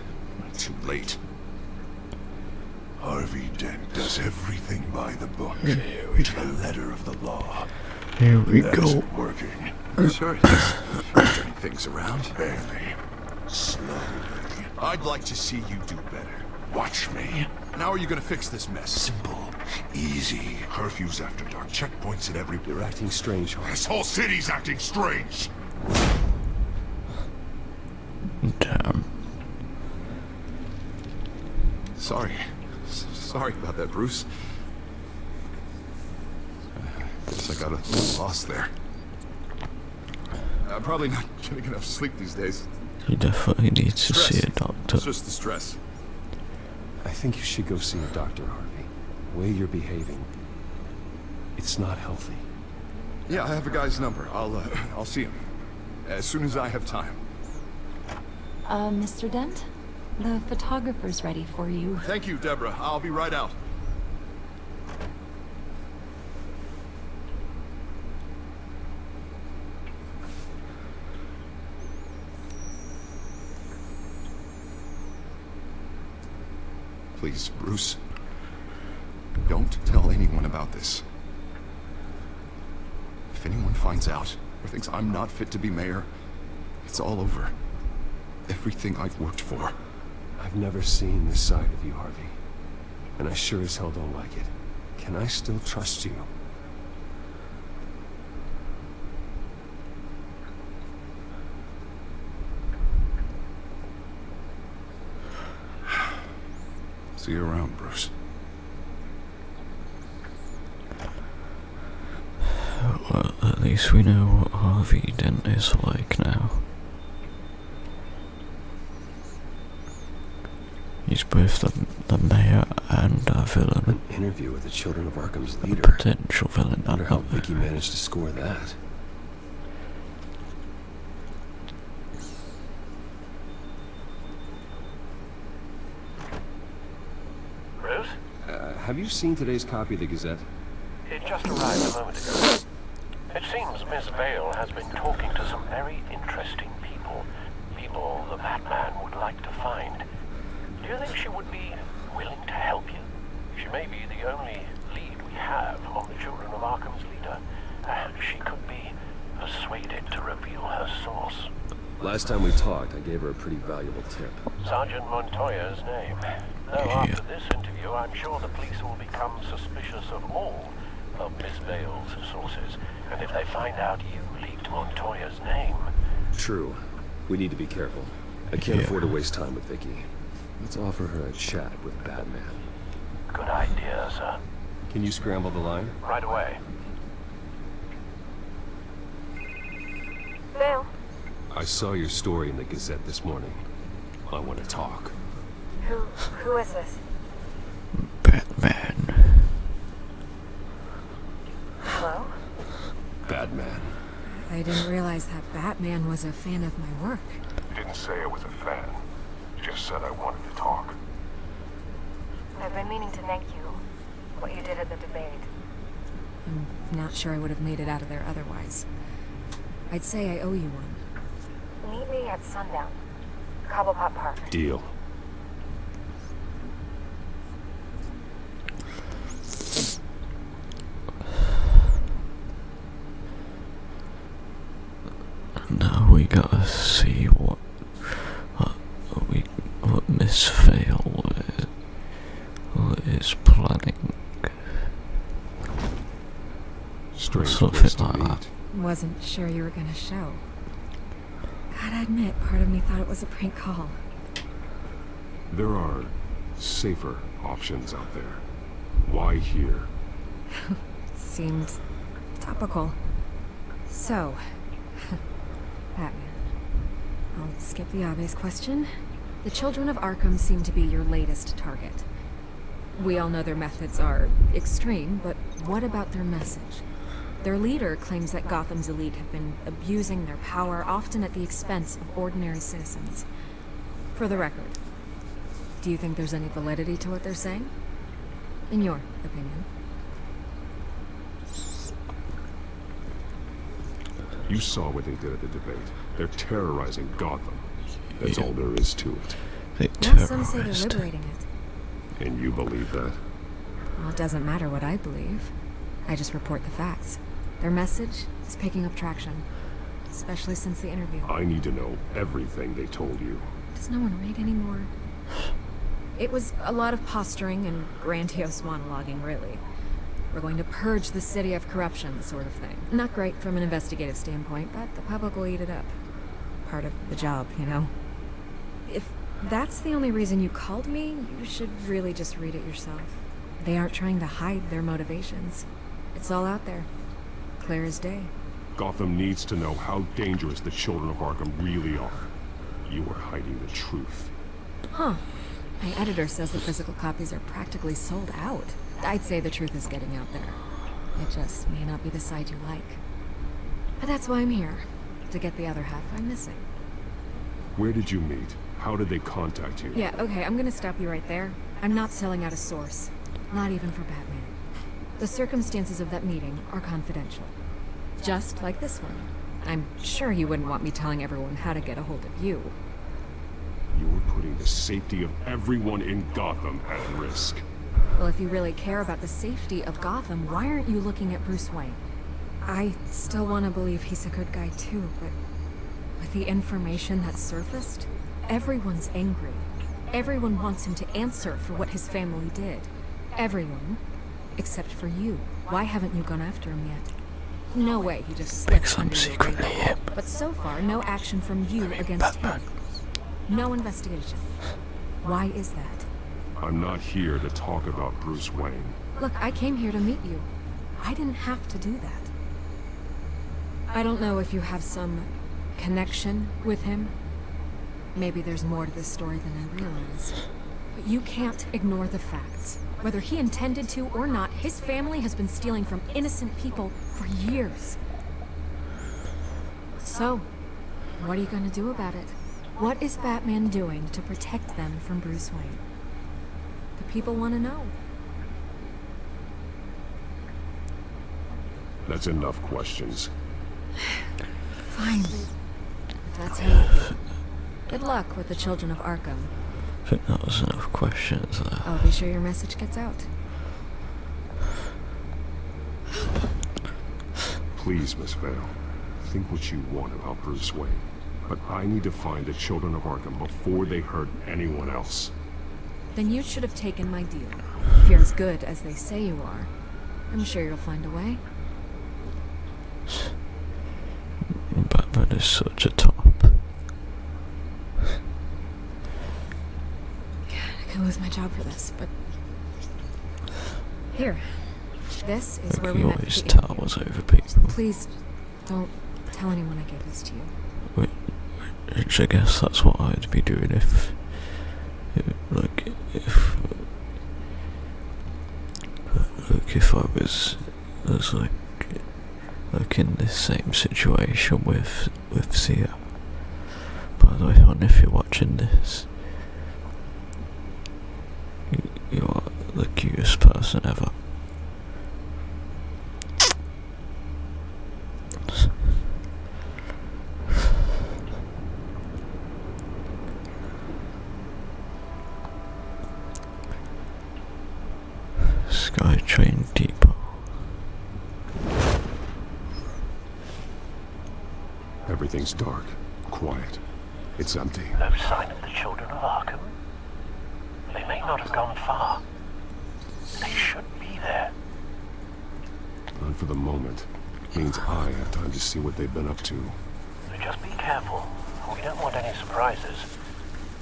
too late. Harvey Dent does everything by the book. Here we to the letter of the law. Here we That go. isn't working. Uh. Sure it is. Turning things around. Barely. Slowly. I'd like to see you do better. Watch me. Now are you gonna fix this mess? Simple. Easy. Curfews after dark. Checkpoints at every... You're acting strange, Harvey. This whole city's acting strange. Damn. Sorry. S sorry about that, Bruce. Guess I got a little lost there. I'm probably not getting enough sleep these days. He definitely needs to see a doctor. It's just the stress. I think you should go see a doctor, Harvey. The way you're behaving, it's not healthy. Yeah, I have a guy's number. I'll, uh, I'll see him. As soon as I have time. Uh, Mr. Dent? The photographer's ready for you. Thank you, Deborah. I'll be right out. Please, Bruce. Don't tell anyone about this. If anyone finds out or thinks I'm not fit to be mayor, it's all over. Everything I've worked for. I've never seen this side of you, Harvey. And I sure as hell don't like it. Can I still trust you? See you around, Bruce. Well, at least we know what Harvey Dent is like now. He's both the, the mayor and a villain. Interview with the Children of Arkham's A potential villain. Wonder how Vicky managed to score that. Bruce? Uh, have you seen today's copy of the Gazette? It just arrived a moment ago. It seems Miss Vale has been talking to some very interesting people. People the Batman would like to find. Do you think she would be willing to help you? She may be the only lead we have on the Children of Arkham's leader. And she could be persuaded to reveal her source. Last time we talked, I gave her a pretty valuable tip. Sergeant Montoya's name. Though after this interview, I'm sure the police will become suspicious of all of Miss Vale's sources. And if they find out you leaked Montoya's name, True. We need to be careful. I can't Yeah. afford to waste time with Vicky. Let's offer her a chat with Batman. good idea, sir. Can you scramble the line? Right away. Vale, I saw your story in the Gazette this morning. I want to talk. who, who is this? Batman. Hello? Batman. I didn't realize that Batman was a fan of my work. You didn't say I was a fan. Just said I wanted to talk. I've been meaning to thank you. What you did at the debate. I'm not sure I would have made it out of there otherwise. I'd say I owe you one. Meet me at sundown. Cobblepot Park. Deal. Now we gotta see what, what we what Miss Vale is, is planning. Strange Something place to like meet. that. Wasn't sure you were gonna show. Gotta admit, part of me thought it was a prank call. There are safer options out there. Why here? Seems topical. So, Batman. I'll skip the obvious question. The Children of Arkham seem to be your latest target. We all know their methods are extreme, but what about their message? Their leader claims that Gotham's elite have been abusing their power, often at the expense of ordinary citizens. For the record, do you think there's any validity to what they're saying? in your opinion. You saw what they did at the debate. They're terrorizing Gotham. That's all there is to it. They Well, some say they're liberating it. And you believe that? Well, it doesn't matter what I believe. I just report the facts. Their message is picking up traction, especially since the interview. I need to know everything they told you. Does no one read anymore? It was a lot of posturing and grandiose monologuing, really. We're going to purge the city of corruption, sort of thing. Not great from an investigative standpoint, but the public will eat it up. Part of the job, you know? If that's the only reason you called me, you should really just read it yourself. They aren't trying to hide their motivations. It's all out there. Clear as day. Gotham needs to know how dangerous the children of Arkham really are. You are hiding the truth. Huh. My editor says the physical copies are practically sold out. I'd say the truth is getting out there. It just may not be the side you like. But that's why I'm here. To get the other half I'm missing. Where did you meet? How did they contact you? Yeah, okay, I'm gonna stop you right there. I'm not selling out a source. Not even for Batman. The circumstances of that meeting are confidential. Just like this one. I'm sure you wouldn't want me telling everyone how to get a hold of you. You're putting the safety of everyone in Gotham at risk. Well, if you really care about the safety of Gotham, why aren't you looking at Bruce Wayne? I still want to believe he's a good guy too, but with the information that surfaced, everyone's angry. Everyone wants him to answer for what his family did. Everyone, except for you. Why haven't you gone after him yet? No way he just slipped under your radar. But so far, no action from you against him. No investigation. Why is that? I'm not here to talk about Bruce Wayne. Look, I came here to meet you. I didn't have to do that. I don't know if you have some connection with him. Maybe there's more to this story than I realize. But you can't ignore the facts. Whether he intended to or not, his family has been stealing from innocent people for years. So, what are you gonna do about it? What is Batman doing to protect them from Bruce Wayne? The people want to know. That's enough questions. Fine. That's feel. Good luck with the children of Arkham. I think that was enough questions there. I'll be sure your message gets out. Please, Miss Vale, think what you want about Bruce Wayne. But I need to find the children of Arkham before they hurt anyone else. Then you should have taken my deal. If you're as good as they say you are, I'm sure you'll find a way. Batman is such a top. I could lose my job for this, but... Here. This is where we met always for the interview. towers over people. Please, don't tell anyone I gave this to you. Which, which I guess that's what I'd be doing if, if like, if, like if I was, was like, like in this same situation with, with Sia. By the way, hon, if you're watching this, you, you are the cutest person ever. Skytrain Depot. Everything's dark, quiet. It's empty. No sign of the children of Arkham. They may not have gone far. They should be there. And for the moment, means I have time to see what they've been up to. Just be careful. We don't want any surprises.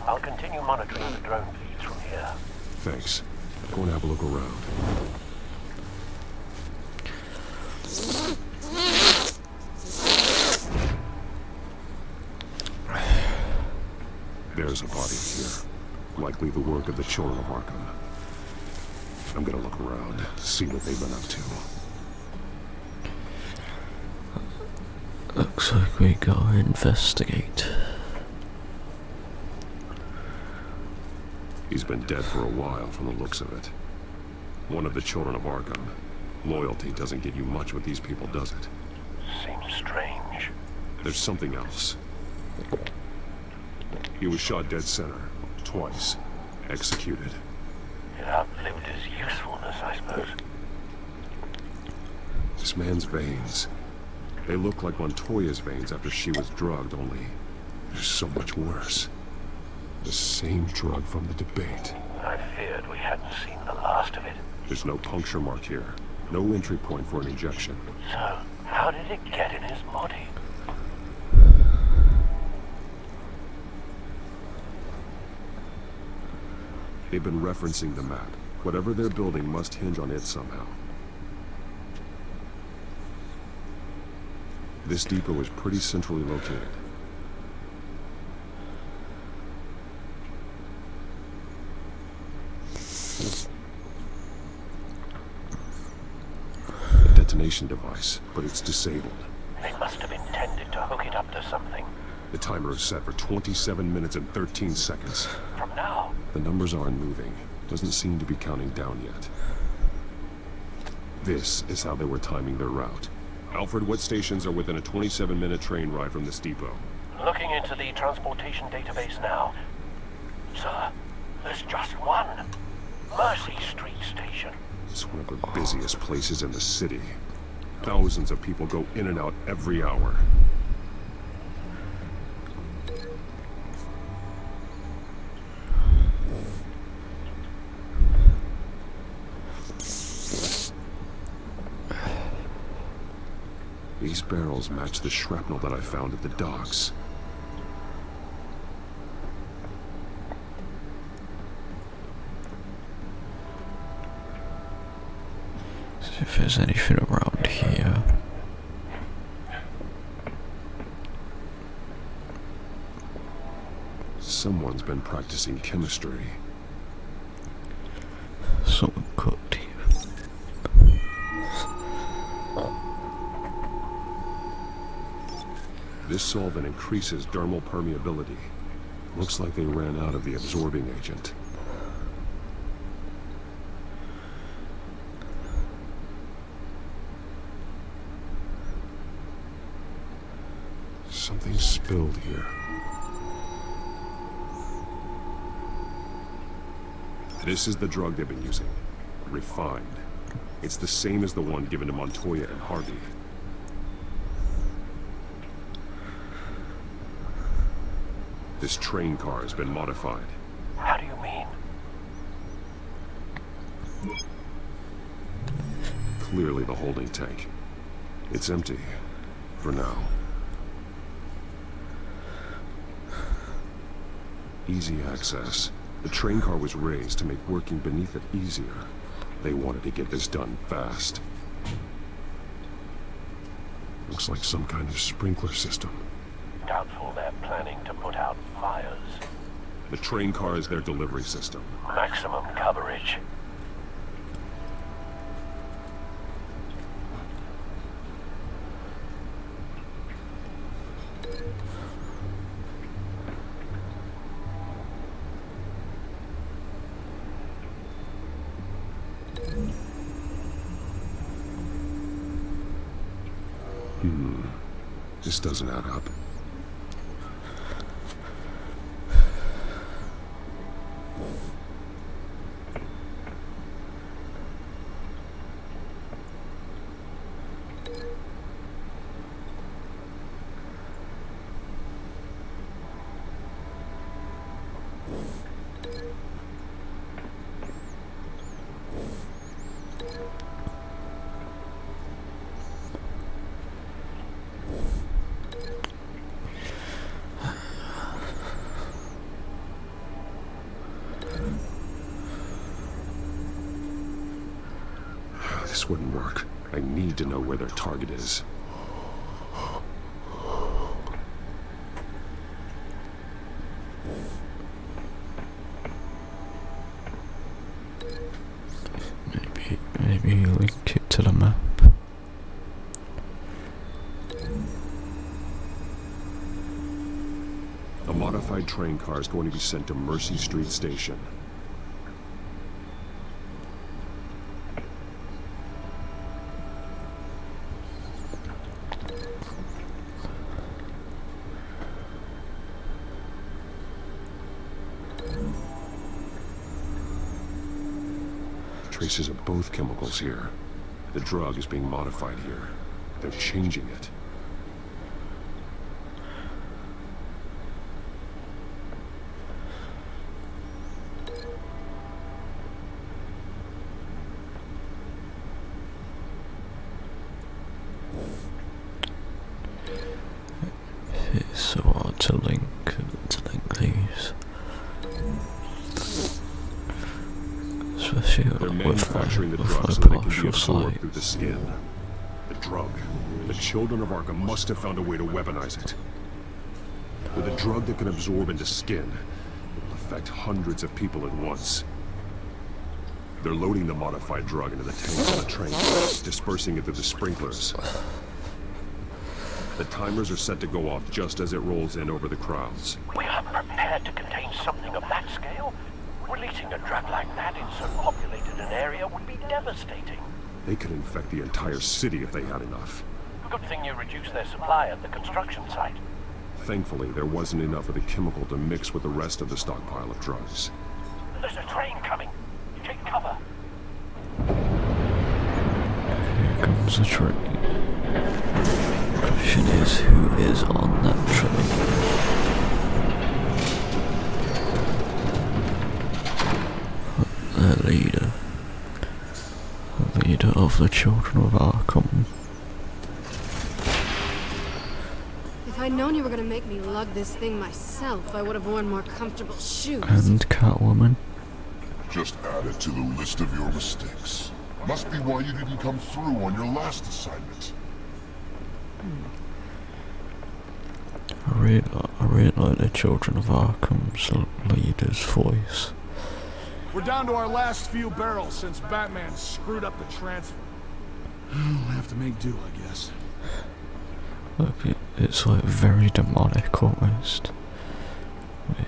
I'll continue monitoring the drone feeds from here. Thanks. Go and have a look around. There's a body here. Likely the work of the children of Arkham. I'm gonna look around, see what they've been up to. Looks like we gotta investigate. He's been dead for a while from the looks of it. One of the children of Arkham. Loyalty doesn't get you much with these people, does it? Seems strange. There's something else. He was shot dead center. Twice. Executed. It outlived his usefulness, I suppose. This man's veins. They look like Montoya's veins after she was drugged, only they're so much worse. The same drug from the debate. I feared we hadn't seen the last of it. There's no puncture mark here. No entry point for an injection. So, how did it get in his body? They've been referencing the map. Whatever they're building must hinge on it somehow. This depot is pretty centrally located. A detonation device, but it's disabled. They must have intended to hook it up to something. The timer is set for 27 minutes and 13 seconds. From now? The numbers aren't moving. Doesn't seem to be counting down yet. This is how they were timing their route. Alfred, what stations are within a 27-minute train ride from this depot? Looking into the transportation database now. Sir, there's just one. Mercy Street Station. It's one of the busiest places in the city. Thousands of people go in and out every hour. Barrels match the shrapnel that I found at the docks. See if there's anything around here. Someone's been practicing chemistry. Someone cooked here. This solvent increases dermal permeability. Looks like they ran out of the absorbing agent. Something spilled here. This is the drug they've been using. Refined. It's the same as the one given to Montoya and Harvey. This train car has been modified. How do you mean? Clearly the holding tank. It's empty. For now. Easy access. The train car was raised to make working beneath it easier. They wanted to get this done fast. Looks like some kind of sprinkler system. Doubtful they're planning to put out. The train car is their delivery system. Maximum coverage. Hmm. This doesn't add up. This wouldn't work. I need to know where their target is. Maybe, maybe link it to the map. A modified train car is going to be sent to Mercy Street Station. Traces of both chemicals here. The drug is being modified here. They're changing it. Must have found a way to weaponize it. With a drug that can absorb into skin, it will affect hundreds of people at once. They're loading the modified drug into the tanks on the train, dispersing it through the sprinklers. The timers are set to go off just as it rolls in over the crowds. We are prepared to contain something of that scale. Releasing a drug like that in so populated an area would be devastating. They could infect the entire city if they had enough. Good thing you reduced their supply at the construction site. Thankfully, there wasn't enough of the chemical to mix with the rest of the stockpile of drugs. There's a train coming. Take cover. Here comes the train. Question is, who is on that train? The leader. The leader of the children of Arkham. If I'd known you were gonna make me lug this thing myself, I would have worn more comfortable shoes. And Catwoman. Just add it to the list of your mistakes. Must be why you didn't come through on your last assignment. Hmm. I really, I really like the children of Arkham's leader's voice. We're down to our last few barrels since Batman screwed up the transfer. Hmm. We'll have to make do, I guess. Look, it, it's like very demonic almost.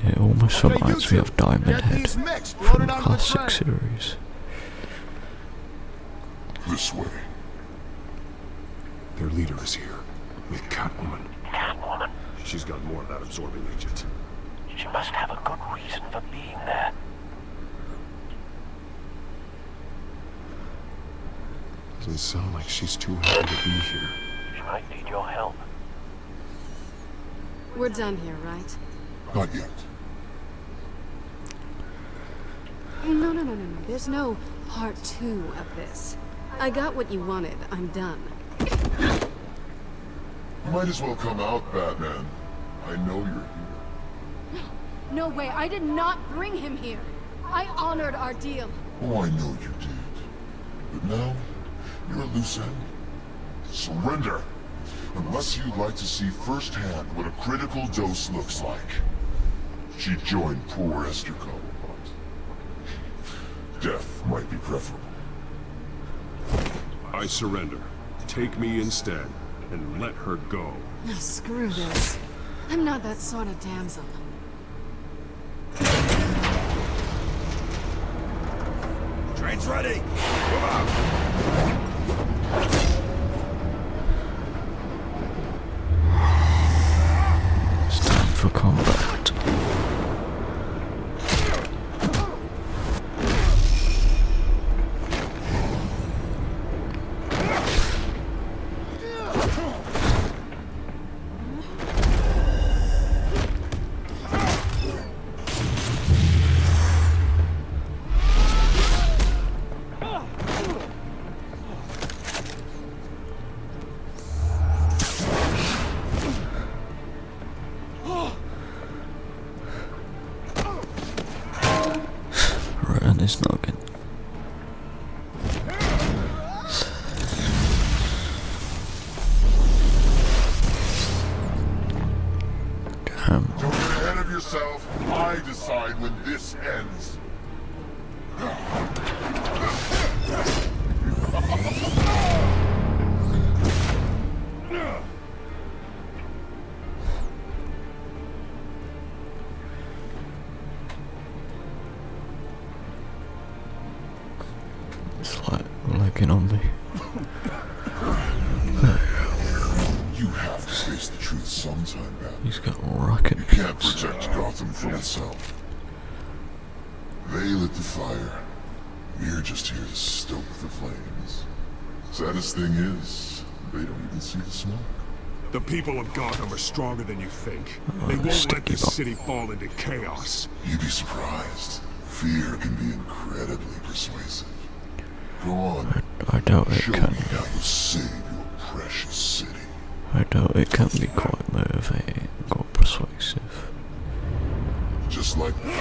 It almost Okay, reminds you me of Diamond Head mixed, from the onto the classic series. This way. Their leader is here, with Catwoman. Catwoman? She's got more of that absorbing agent. She must have a good reason for being there. Doesn't sound like she's too happy to be here. She might need your help. We're done here, right? Not yet. No, no, no, no, no. There's no part two of this. I got what you wanted. I'm done. You might as well come out, Batman. I know you're here. No way. I did not bring him here. I honored our deal. Oh, I know you did. But now, you're a loose end. Surrender! Unless you'd like to see firsthand what a critical dose looks like. She joined poor Esther Cullen, death might be preferable. I surrender. Take me instead, and let her go. Oh, screw this. I'm not that sort of damsel. Train's ready. Move out. people of Gotham are stronger than you think. They won't let this city fall into chaos. You'd be surprised. Fear can be incredibly persuasive. Go on. I, I doubt it Show. Me how to save your precious city. I doubt it can be quite motivating or persuasive. Just like the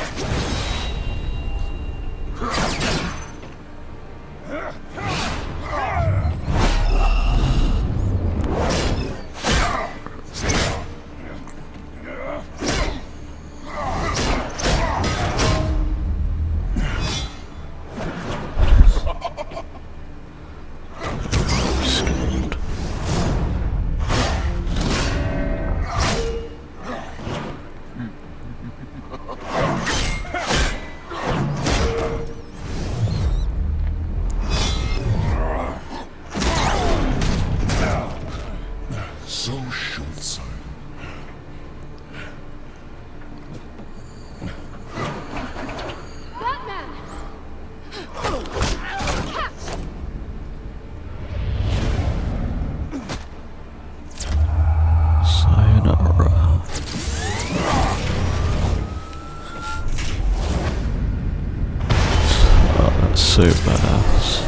so badass.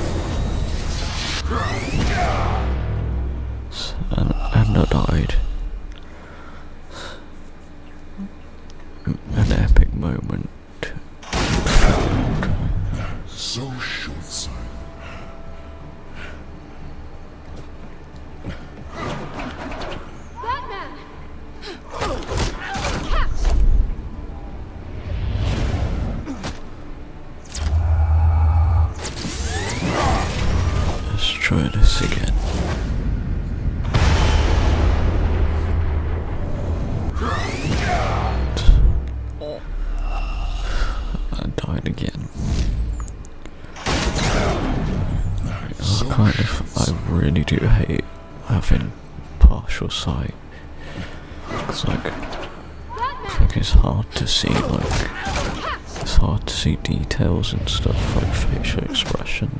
And, and I died. details and stuff like facial expression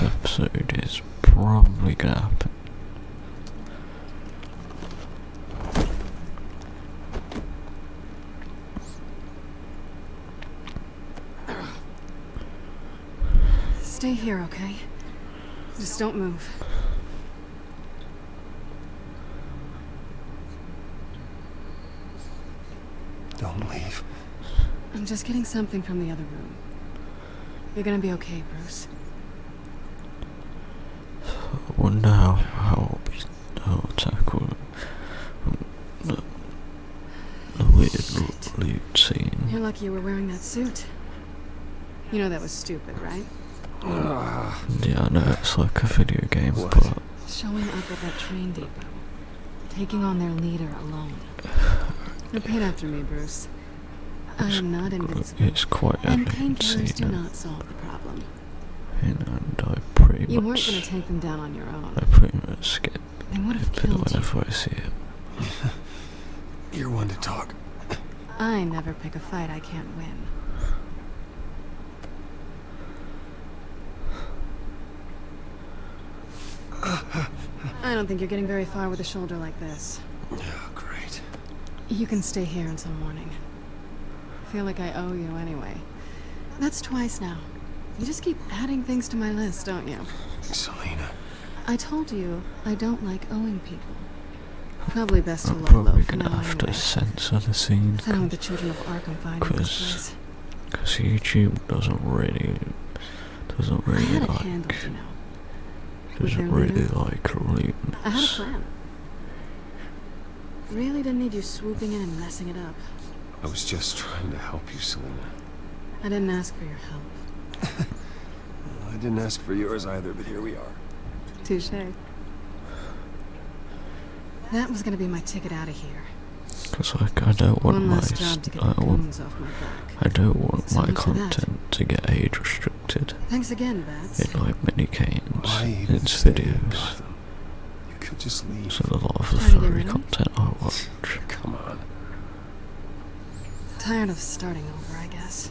this episode is probably gonna happen. Stay here, okay? Just don't move. Don't leave. I'm just getting something from the other room. You're gonna be okay, Bruce. I wonder how, how I'll, be, how I'll tackle the, the weird loot scene. You're lucky you were wearing that suit. You know that was stupid, right? Yeah, I know it's like a video game, but Showing up at that train depot. Taking on their leader alone. Repeat after me, Bruce. I am not invincible. it's quite And evident painkillers do not solve the problem. and, and I pretty You weren't gonna take them down on your own. I pretty much skip They would have it killed you. I see it. You're one to talk. I never pick a fight I can't win. I don't think you're getting very far with a shoulder like this. Oh, great. You can stay here until morning. I feel like I owe you anyway. That's twice now. You just keep adding things to my list, don't you? Selina. I told you I don't like owing people. Probably best to I'm lie low probably for gonna have to censor the scene I don't the children of Arkham finding this because YouTube doesn't really doesn't really like handled, you know. Doesn't really leader. like looting. I had a plan. Really didn't need you swooping in and messing it up. I was just trying to help you, Selina. I didn't ask for your help. I didn't ask for yours either, but here we are. Touche. That was gonna be my ticket out of here. Because like I don't want my job to get I the want off my back. I don't want So my much that. content to get age restricted. Thanks again, Bats. In like many games, its videos. Gotham? You could just leave. So a lot of the Trying to get furry rid of me? content I watch. Come on. Tired of starting over, I guess.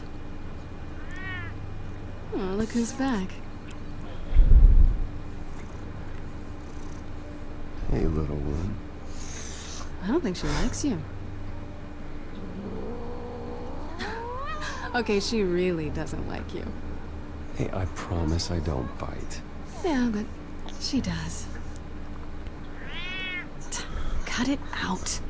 Oh, look who's back. Hey, little one. I don't think she likes you. okay, she really doesn't like you. Hey, I promise I don't bite. Yeah, but she does. Cut it out.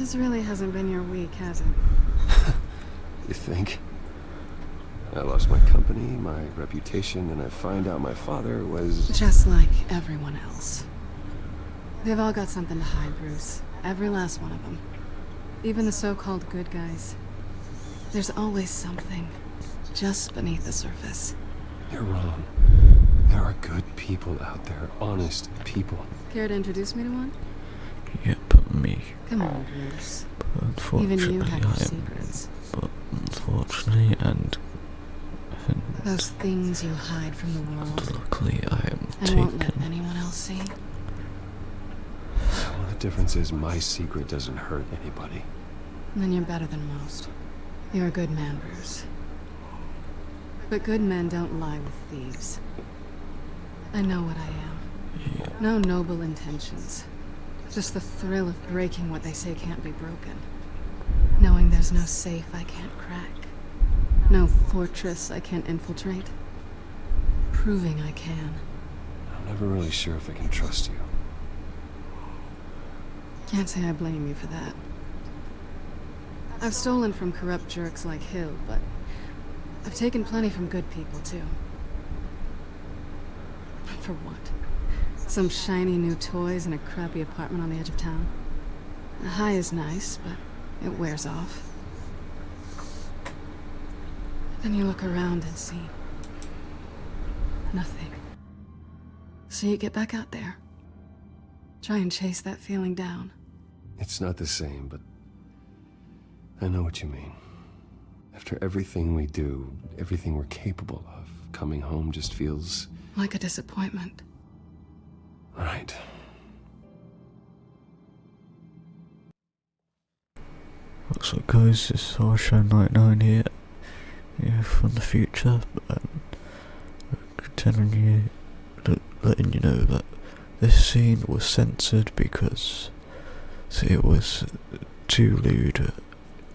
This really hasn't been your week, has it? You think? I lost my company, my reputation, and I find out my father was... Just like everyone else. They've all got something to hide, Bruce. Every last one of them. Even the so-called good guys. There's always something just beneath the surface. You're wrong. There are good people out there, honest people. Care to introduce me to one? Yeah, but me. Come on, Bruce. But Even unfortunately, you have your I am. secrets. But unfortunately, and and Those things you hide from the world. luckily, I am And won't let anyone else see. Well, the difference is my secret doesn't hurt anybody. Then you're better than most. You're a good man, Bruce. But good men don't lie with thieves. I know what I am. No noble intentions. Just the thrill of breaking what they say can't be broken. Knowing there's no safe I can't crack. No fortress I can't infiltrate. Proving I can. I'm never really sure if I can trust you. Can't say I blame you for that. I've stolen from corrupt jerks like Hill, but I've taken plenty from good people, too. For what? Some shiny new toys in a crappy apartment on the edge of town? The high is nice, but it wears off. Then you look around and see nothing. So you get back out there. Try and chase that feeling down. It's not the same, but I know what you mean. After everything we do, everything we're capable of, coming home just feels Like a disappointment. Right. What's up guys, this is Harshow99 here, here from the future, and uh, telling you, letting you know that this scene was censored because it was too lewd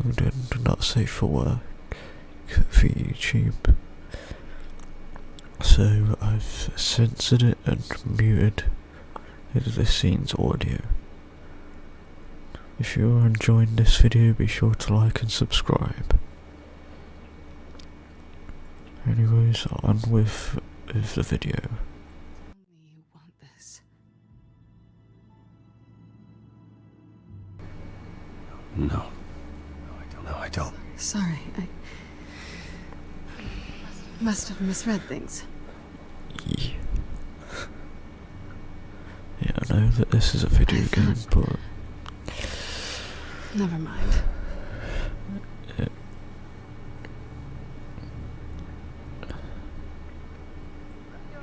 and not safe for work for YouTube. So I've censored it and muted this scene's audio. If you're enjoying this video, be sure to like and subscribe. Anyways, on with, with the video. No. No, I don't. No, I don't. Sorry, I must have misread things. Yeah. Yeah, I know that this is a video game, but Never mind.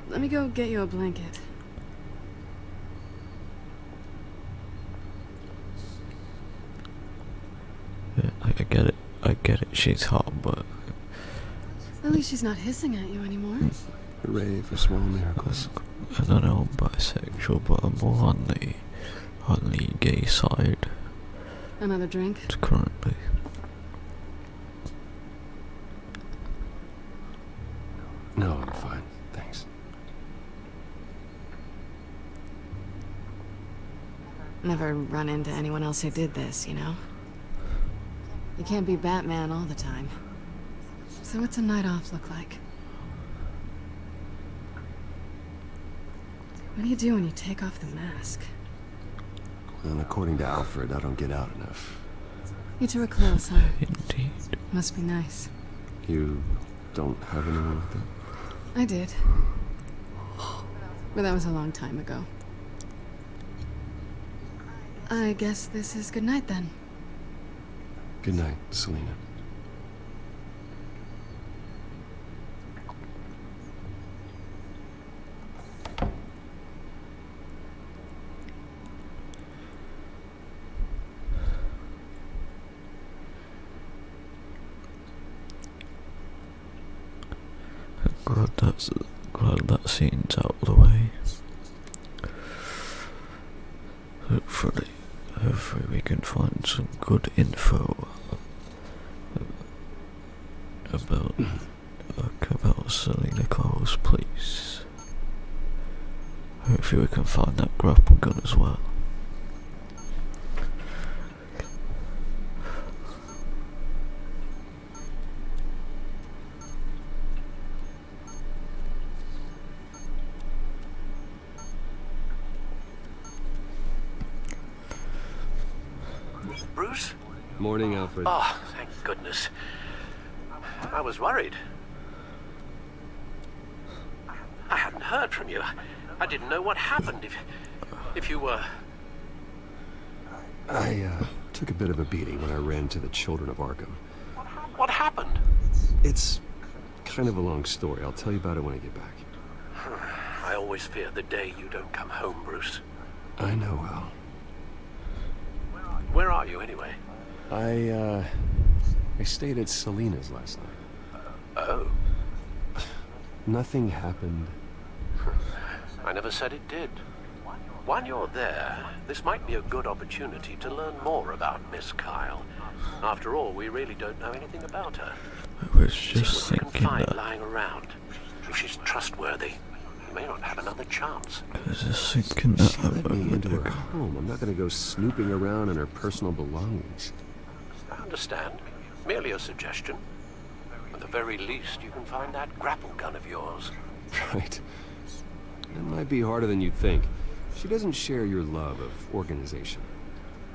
Let me go get you a blanket. Yeah, I, I get it. I get it. She's hot, but At least she's not hissing at you anymore. Mm. Hooray for small miracles. I don't know. I'm bisexual, but I'm more on the on the gay side Another drink? currently. No, I'm fine. Thanks. Never run into anyone else who did this, you know? You can't be Batman all the time. So what's a night off look like? What do you do when you take off the mask? And according to Alfred, I don't get out enough. You two are close, huh? Indeed. Must be nice. You don't have anyone like that? I did. But that was a long time ago. I guess this is good night then. Good night, Selina. Glad that's glad that scene's out of the way. Hopefully, hopefully we can find some good info about about Selina Kyle's police. Hopefully we can find that grapple gun as well. Bruce? Morning, Alfred. Oh, thank goodness. I was worried. I hadn't heard from you. I didn't know what happened. If, if you were... I, uh, took a bit of a beating when I ran to the Children of Arkham. What happened? It's kind of a long story. I'll tell you about it when I get back. I always fear the day you don't come home, Bruce. I know, Al. Where are you, anyway? I, uh, I stayed at Selina's last night. Oh. Nothing happened. I never said it did. While you're there, this might be a good opportunity to learn more about Miss Kyle. After all, we really don't know anything about her. I was See just what you can thinking find that. lying around. If she's trustworthy, you may not have another chance. I was just thinking that She a let me into her home. I'm not gonna go snooping around in her personal belongings. Understand. Merely a suggestion. At the very least, you can find that grapple gun of yours. Right. It might be harder than you'd think. She doesn't share your love of organization.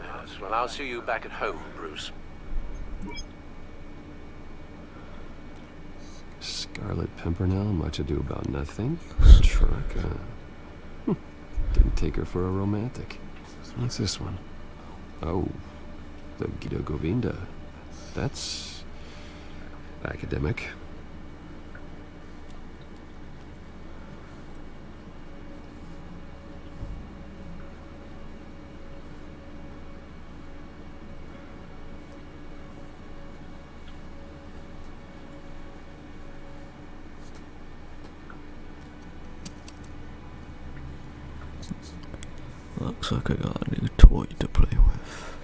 Yes, well, I'll see you back at home, Bruce. Scarlet Pimpernel, much ado about nothing. Truck, uh, hmm, didn't take her for a romantic. What's this one? Oh, the Gita Govinda. That's academic. Looks like I got a new toy to play with.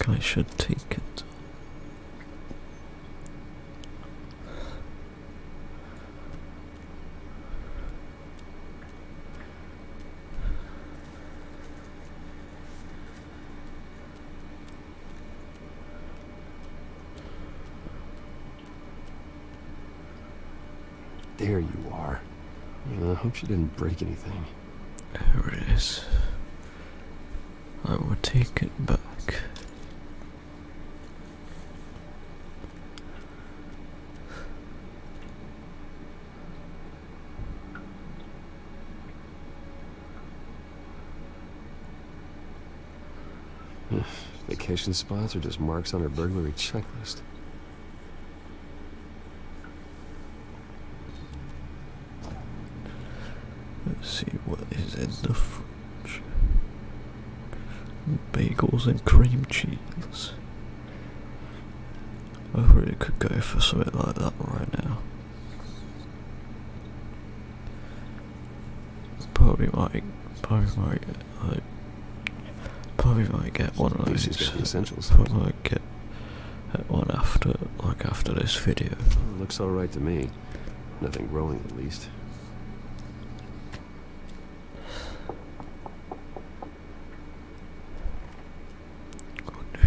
I think I should take it. There you are. I hope she didn't break anything. There it is. I will take it back. Vacation spots are just marks on her burglary checklist. Let's see what is in the fridge. Bagels and cream cheese. I really could go for something like that right now. Probably might, probably might, like, probably might get one of Least those. She's got the essentials. Probably might get one after, like after this video. Looks alright to me. Nothing growing at least.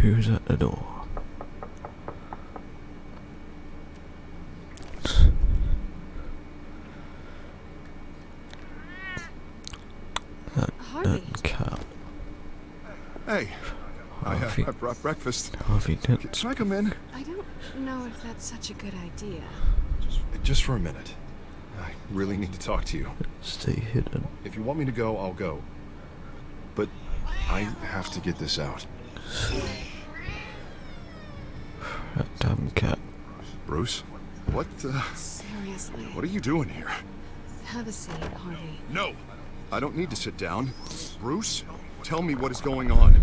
Who's at the door? That, Harvey. that cat. Hey, I, uh, Harvey. I brought breakfast. Harvey did. Can I come in? I don't know if that's such a good idea. Just for a minute. I really need to talk to you. Stay hidden. If you want me to go, I'll go. But I have to get this out. That damn cat. Bruce, what, uh, Seriously. what are you doing here? Have a seat, Harvey. No, I don't need to sit down. Bruce, tell me what is going on.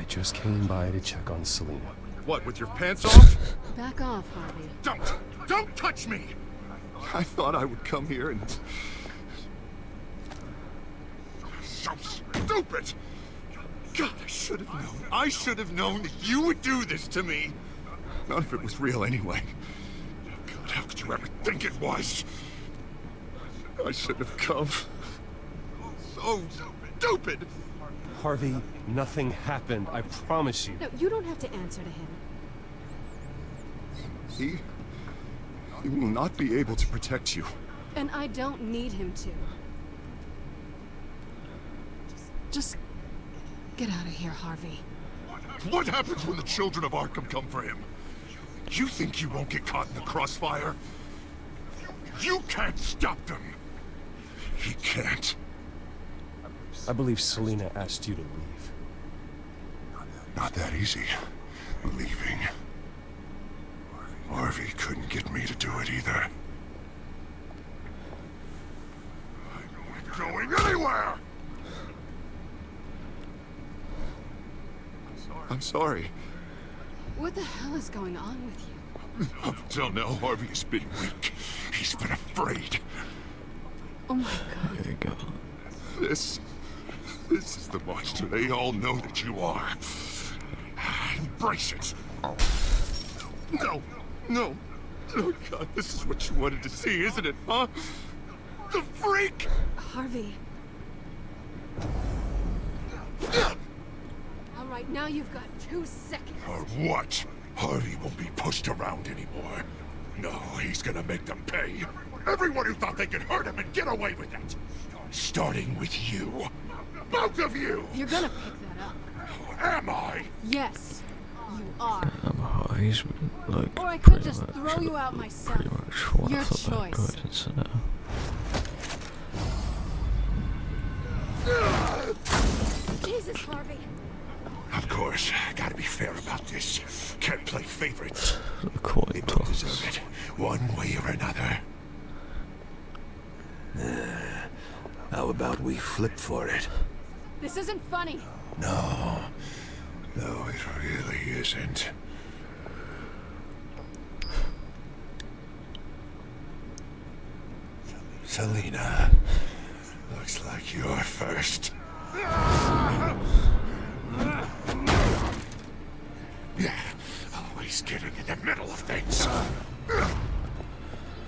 I just came by to check on Selina. What, with your pants off? Back off, Harvey. Don't! Don't touch me! I thought I would come here and... So stupid! God, I should have known. I should have known that you would do this to me. None of it was real anyway. God, how could you ever think it was? I shouldn't have come. So stupid! Harvey, nothing happened. I promise you. No, you don't have to answer to him. He... He will not be able to protect you. And I don't need him to. Just get out of here, Harvey. What happens when the children of Arkham come for him? You think you won't get caught in the crossfire? You can't stop them! He can't. I believe Selina asked you to leave. Not that easy. Leaving. Harvey couldn't get me to do it either. I'm not going anywhere! I'm sorry. What the hell is going on with you? Up until now, Harvey has been weak. He's been afraid. Oh my god. There you go. This... This is the monster they all know that you are. Embrace it. No, no. Oh God, this is what you wanted to see, isn't it, huh? The freak! Harvey. All right, now you've got two seconds. Or what? Harvey won't be pushed around anymore. No, he's gonna make them pay. Everyone who thought they could hurt him and get away with it. Starting with you. Both of you! You're gonna pick that up. Am I? Yes, you are. Damn, Harvey's like Or I could pretty just much, throw you out myself. pretty much what I Your thought that choice. guy is now. Jesus, Harvey. Of course, gotta be fair about this. Can't play favorites. The coin They both toss. deserve it, one way or another. Uh, how about we flip for it? This isn't funny. No. No, it really isn't. Selina, looks like you're first. Yeah, Always getting in the middle of things.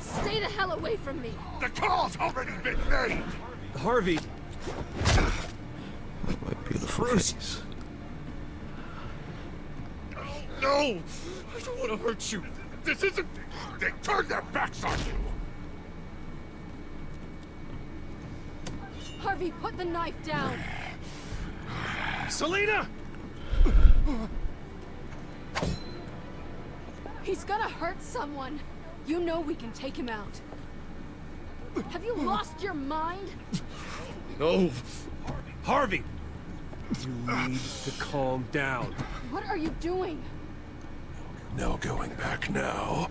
Stay the hell away from me! The call's already been made! Harvey! My beautiful Bruce. face. No! I don't want to hurt you. This isn't... They turned their backs on you! Harvey, put the knife down! Selina! He's gonna hurt someone! You know we can take him out. Have you lost your mind? No. Harvey! You need to calm down. What are you doing? No going back now.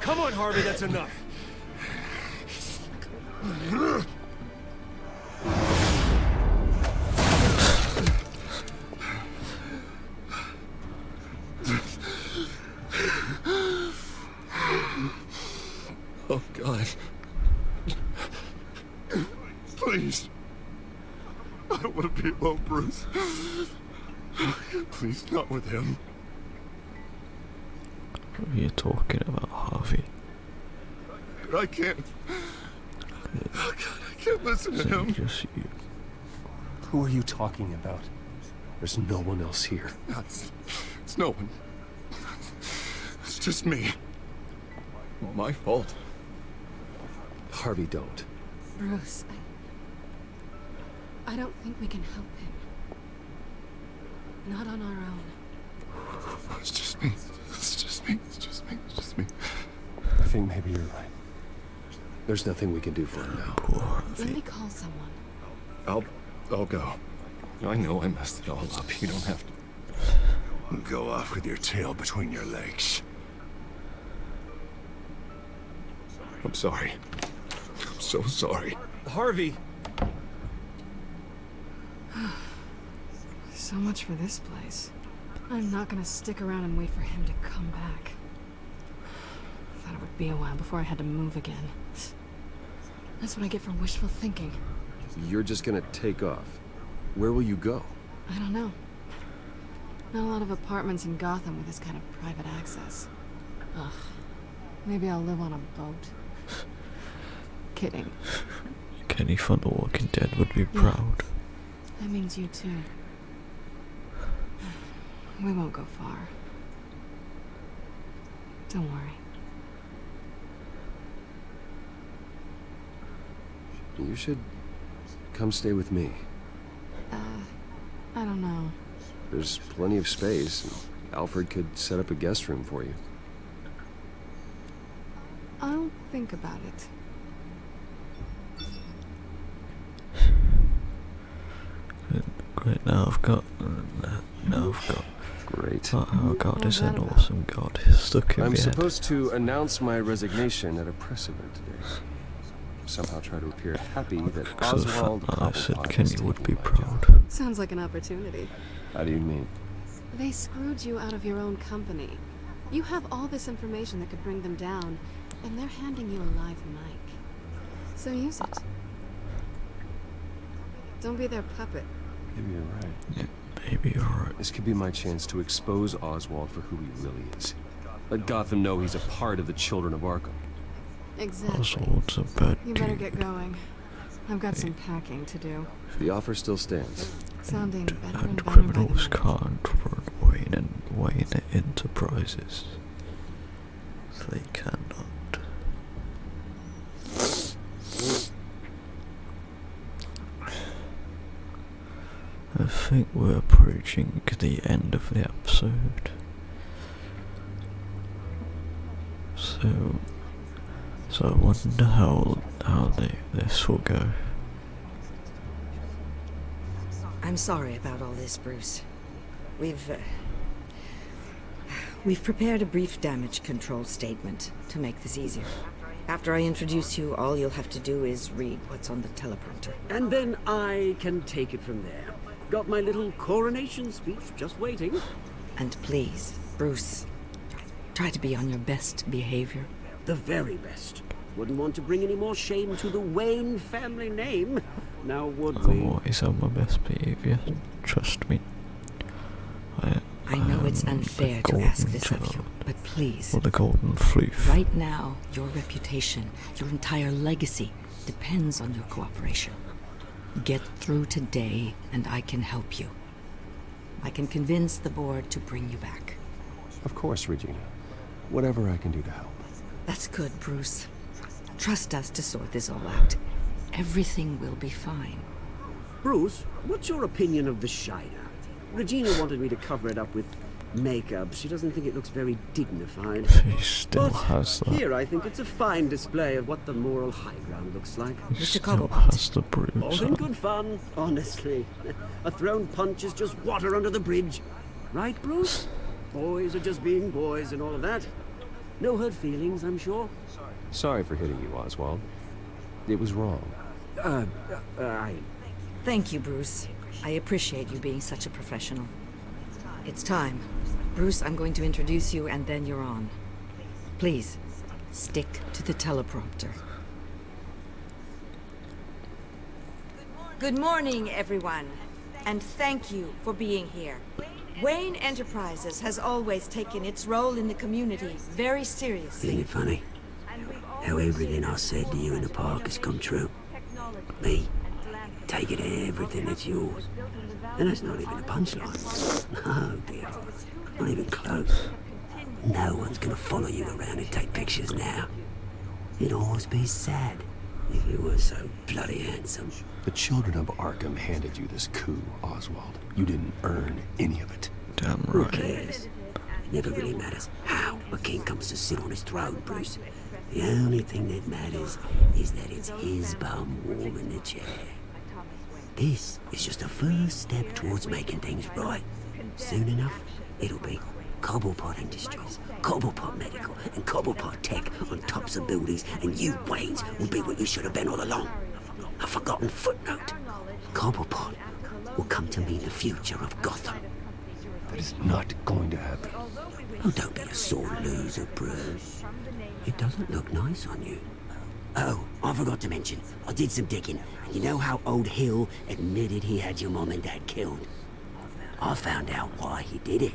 Come on, Harvey, that's enough. With him. What are you talking about, Harvey? I can't. Oh, God, I can't listen to Is it him. just you? Who are you talking about? There's no one else here. It's, it's no one. It's just me. My fault. Harvey, don't. Bruce, I... I don't think we can help him. Not on our own. It's just me. It's just me. It's just me. It's just me. I think maybe you're right. There's nothing we can do for him now. Let me call someone. I'll, I'll go. I know I messed it all up. You don't have to go off with your tail between your legs. I'm sorry. I'm so sorry. Harvey! So much for this place. I'm not gonna stick around and wait for him to come back. Thought it would be a while before I had to move again. That's what I get for wishful thinking. You're just gonna take off. Where will you go? I don't know. Not a lot of apartments in Gotham with this kind of private access. Ugh. Maybe I'll live on a boat. Kidding. Kenny from The Walking Dead would be proud. That means you too. We won't go far. Don't worry. You should come stay with me. Uh, I don't know. There's plenty of space. and Alfred could set up a guest room for you. I'll think about it. Great, now I've got. Now I've got. Great. Oh, oh god, is an awesome god. Stuck in I'm my head. supposed to announce my resignation at a press event today. Somehow try to appear happy that Because Oswald fact I said Kenny would be proud. Sounds like an opportunity. How do you mean? They screwed you out of your own company. You have all this information that could bring them down, and they're handing you a live mic. So use it. Don't be their puppet. Maybe you're right. Maybe you're. This could be my chance to expose Oswald for who he really is. Let Gotham know he's a part of the Children of Arkham. Exactly. Oswald's a bad You better get going. I've got some packing to do. The offer still stands. Sounding better and And better by the criminals can't run Wayne and Wayne Enterprises. They cannot. I think we're approaching the end of the episode. So, so I wonder how how they, this will go. I'm sorry about all this, Bruce. We've, uh, We've prepared a brief damage control statement to make this easier. After I introduce you, all you'll have to do is read what's on the teleprompter. And then I can take it from there. Got my little coronation speech just waiting. And please, Bruce, try to be on your best behavior. The very best. Wouldn't want to bring any more shame to the Wayne family name. Now would I'm we? always on my best behaviour. Trust me. I, I know um, it's unfair to ask golden this of you, but please. Or the golden floof. Right now, your reputation, your entire legacy, depends on your cooperation. Get through today, and I can help you. I can convince the board to bring you back. Of course, Regina. Whatever I can do to help. That's good, Bruce. Trust us to sort this all out. Everything will be fine. Bruce, what's your opinion of the Shiner? Regina wanted me to cover it up with makeup. She doesn't think it looks very dignified. She still but has that. here I think it's a fine display of what the moral high ground looks like. He still has the bruise. All in good fun, honestly. A thrown punch is just water under the bridge. Right, Bruce? Boys are just being boys and all of that. No hurt feelings, I'm sure. Sorry for hitting you, Oswald. It was wrong. Uh, uh, I... Thank you, Bruce. I appreciate you being such a professional. It's time. Bruce, I'm going to introduce you and then you're on. Please, stick to the teleprompter. Good morning, everyone. And thank you for being here. Wayne Enterprises has always taken its role in the community very seriously. Isn't it funny? How everything I said to you in the park has come true. Me, taking everything that's yours. And that's not even a punchline. No, oh, dear. Not even close. No one's gonna follow you around and take pictures now. It'd always be sad if you were so bloody handsome. The children of Arkham handed you this coup, Oswald. You didn't earn any of it. Damn right. Who right. cares? It never really matters how a king comes to sit on his throne, Bruce. The only thing that matters is that it's his bum warm in the chair. This is just the first step towards making things right. Soon enough, it'll be Cobblepot Industries, Cobblepot Medical, and Cobblepot Tech on tops of buildings, and you, Waynes, will be what you should have been all along. A forgotten footnote. Cobblepot will come to mean the future of Gotham. That is not going to happen. Oh, don't be a sore loser, Bruce. It doesn't look nice on you. Oh, I forgot to mention, I did some digging, and you know how old Hill admitted he had your mom and dad killed? I found out why he did it.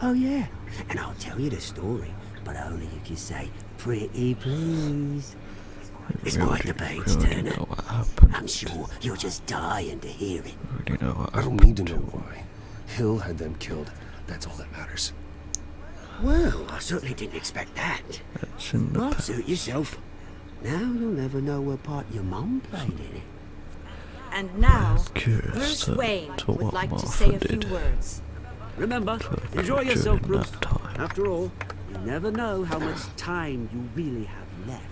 Oh, yeah. And I'll tell you the story, but only if you say, pretty please. It's We quite already- the page, we Turner. know what happened. I'm sure you're just dying to hear it. We already know I don't need to know why. Hill had them killed. That's all that matters. Well, I certainly didn't expect that. It's in the Well, past. suit yourself. Now you'll never know what part your mum played in it. And now, Curious Bruce to- Wayne to would what like to Martha say a few did. words. Remember, enjoy yourself, Bruce. After all, you never know how much time you really have left.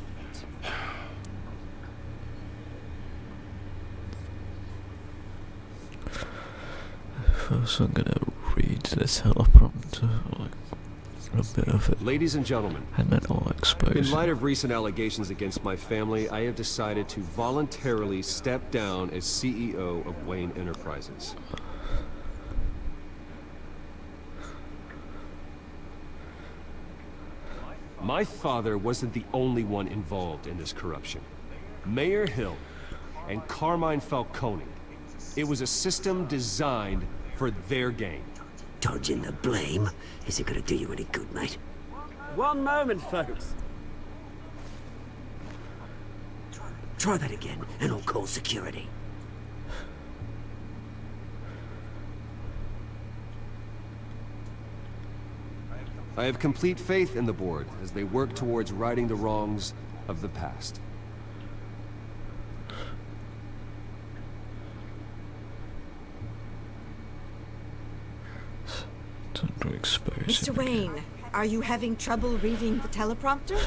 First, I'm gonna read the teleprompter, like a bit of it, Ladies and gentlemen, and then I'll expose in light of recent allegations against my family, I have decided to voluntarily step down as CEO of Wayne Enterprises. My father wasn't the only one involved in this corruption. Mayor Hill and Carmine Falcone. It was a system designed for their gain. Dodging the blame isn't gonna do you any good, mate. One moment, folks. Try that again, and I'll call security. I have complete faith in the board as they work towards righting the wrongs of the past. Time to expose Mr. him. Wayne, are you having trouble reading the teleprompter?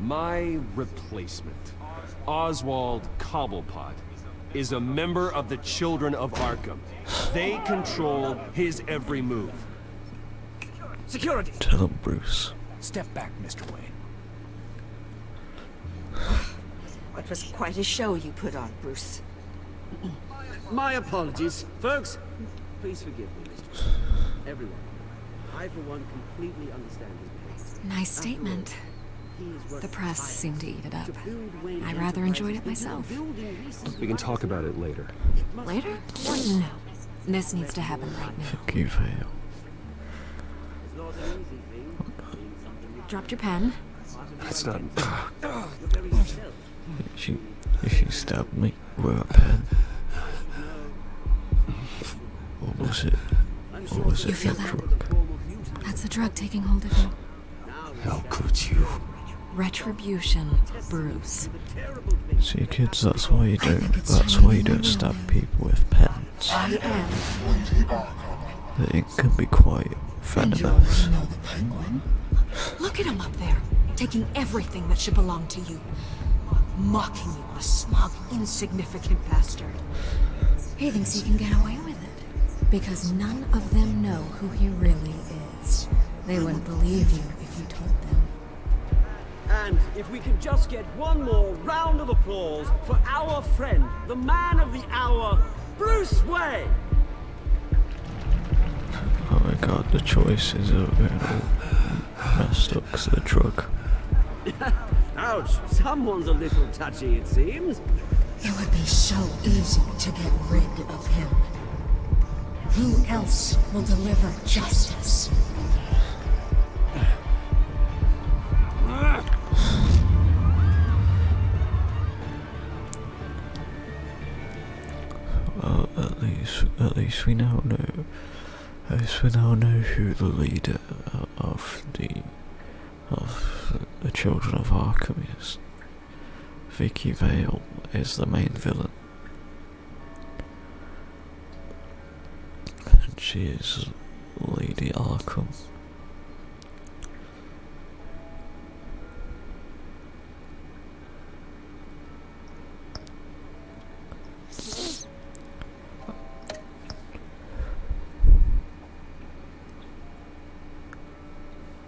My replacement, Oswald Cobblepot, is a member of the Children of Arkham. They control his every move. Security! Tell him, Bruce. Step back, Mr. Wayne. It was quite a show you put on, Bruce. My apologies. Folks, Please forgive me, Mr. Everyone. I, for one, completely understand his behavior. Nice statement. The press seemed to eat it up. I rather enjoyed it myself. We can talk about it later. Later? No. This needs to happen right now. Vicky Vale. Dropped your pen. That's not. She, she stabbed me with a pen. What was it? Or was You it feel that? drug? That's the drug taking hold of you. How could you? Retribution, Bruce. See, kids, that's why you don't. That's why you you don't stab people with pens. I am. It can be quite venomous. Look at him up there, taking everything that should belong to you. Mocking you, a smug, insignificant bastard. He thinks he can get away with it. Because none of them know who he really is. They wouldn't believe you if you told them. And if we could just get one more round of applause for our friend, the man of the hour, Bruce Wayne! Oh my god, the choices are getting all messed up 'cause of the drug. Ouch, someone's a little touchy, it seems. It would be so easy to get rid of him. Who else will deliver justice? Well, at least, at least we now know. At least we now know who the leader of the of the Children of Arkham is. Vicky Vale is the main villain. And she is Lady Arkham.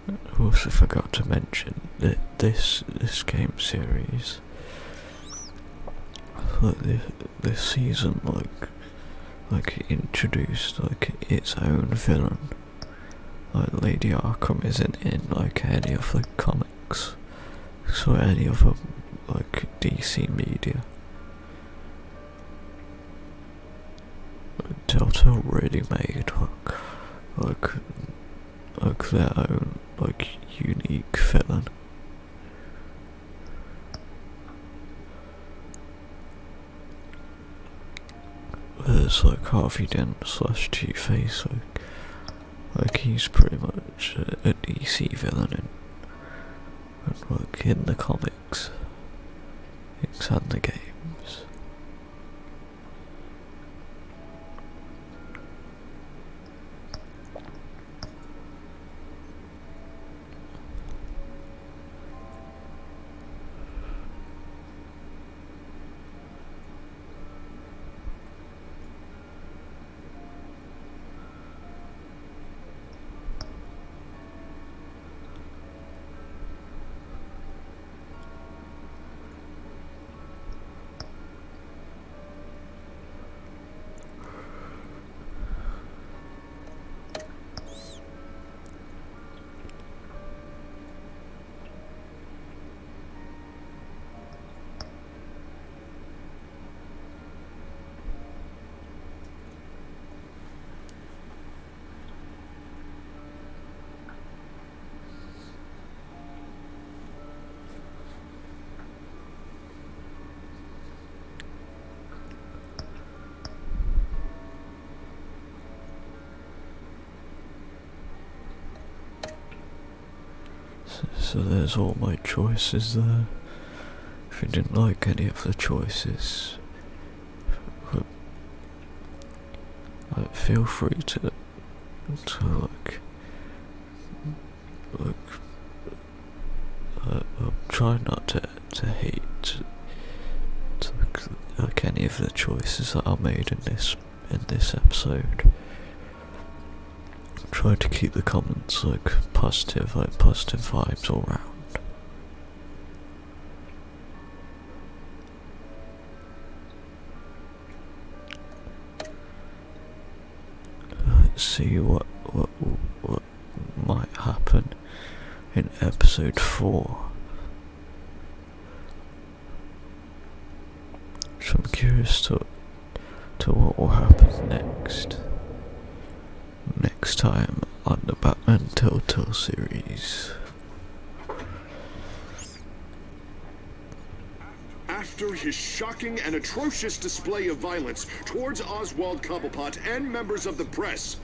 I also forgot to mention that this this game series, like this, this season, like like introduced like its own villain. Like Lady Arkham isn't in like any of the comics, so any of the like DC media. Telltale really made like like like their own like unique villain. There's like Harvey Dent slash Two Face, like, like he's pretty much a, a DC villain in, and like in the comics, and the games. So there's all my choices there. If you didn't like any of the choices, uh, feel free to to like like uh, uh, try not to to hate to, like, like any of the choices that are made in this in this episode. Try to keep the comments like positive, like positive vibes all round. see what what what might happen in episode four. So I'm curious to to what will happen next. Next time on the Batman Telltale series. After his shocking and atrocious display of violence towards Oswald Cobblepot and members of the press,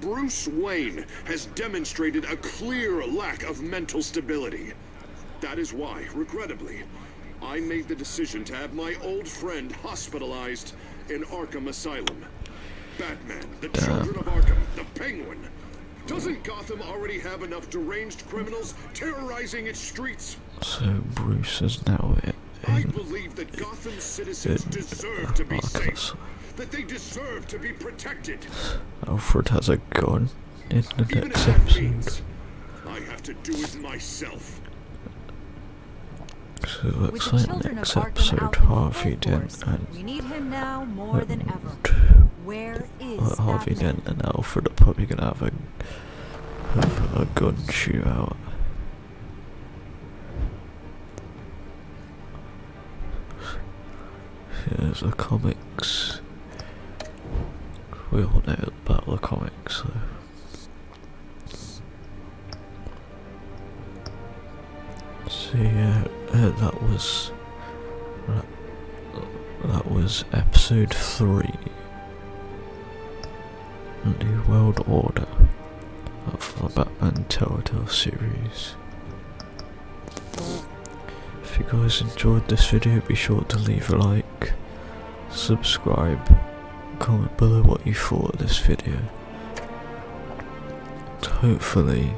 Bruce Wayne has demonstrated a clear lack of mental stability. That is why, regrettably, I made the decision to have my old friend hospitalized in Arkham Asylum. Batman, the children of Arkham, the Penguin. Doesn't Gotham already have enough deranged criminals terrorizing its streets? So Bruce is now in, I believe that Gotham citizens deserve to be safe. That they deserve to be protected. Alfred has a gun in the Even next episode. means I have to do it myself. So it looks With the like next episode Harvey Dent and We need him now more than ever. Where is Harvey Dent and Alfred are probably gonna have a have a gun shootout. Here's the comics. We all know about the comics, so. So yeah, uh, that was that, that was episode three. New World Order of the Batman Telltale series. If you guys enjoyed this video, be sure to leave a like, subscribe, comment below what you thought of this video. And hopefully,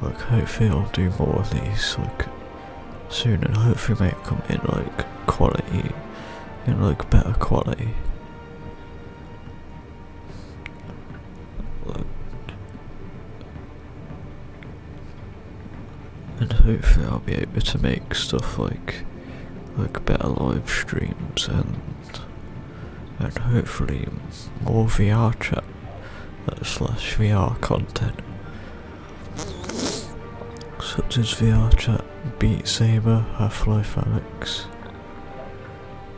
like hopefully I'll do more of these like soon and hopefully make them in like quality, in like better quality. And hopefully I'll be able to make stuff like like better live streams and and hopefully more VR chat uh, slash VR content such as VR chat, Beat Saber, Half-Life Alyx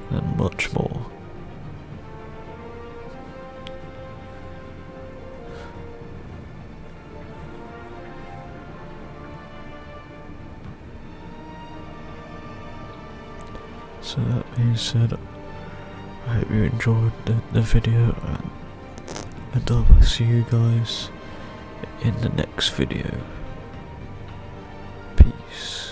and much more. So that being said, I hope you enjoyed the, the video and, I will see you guys in the next video. Peace.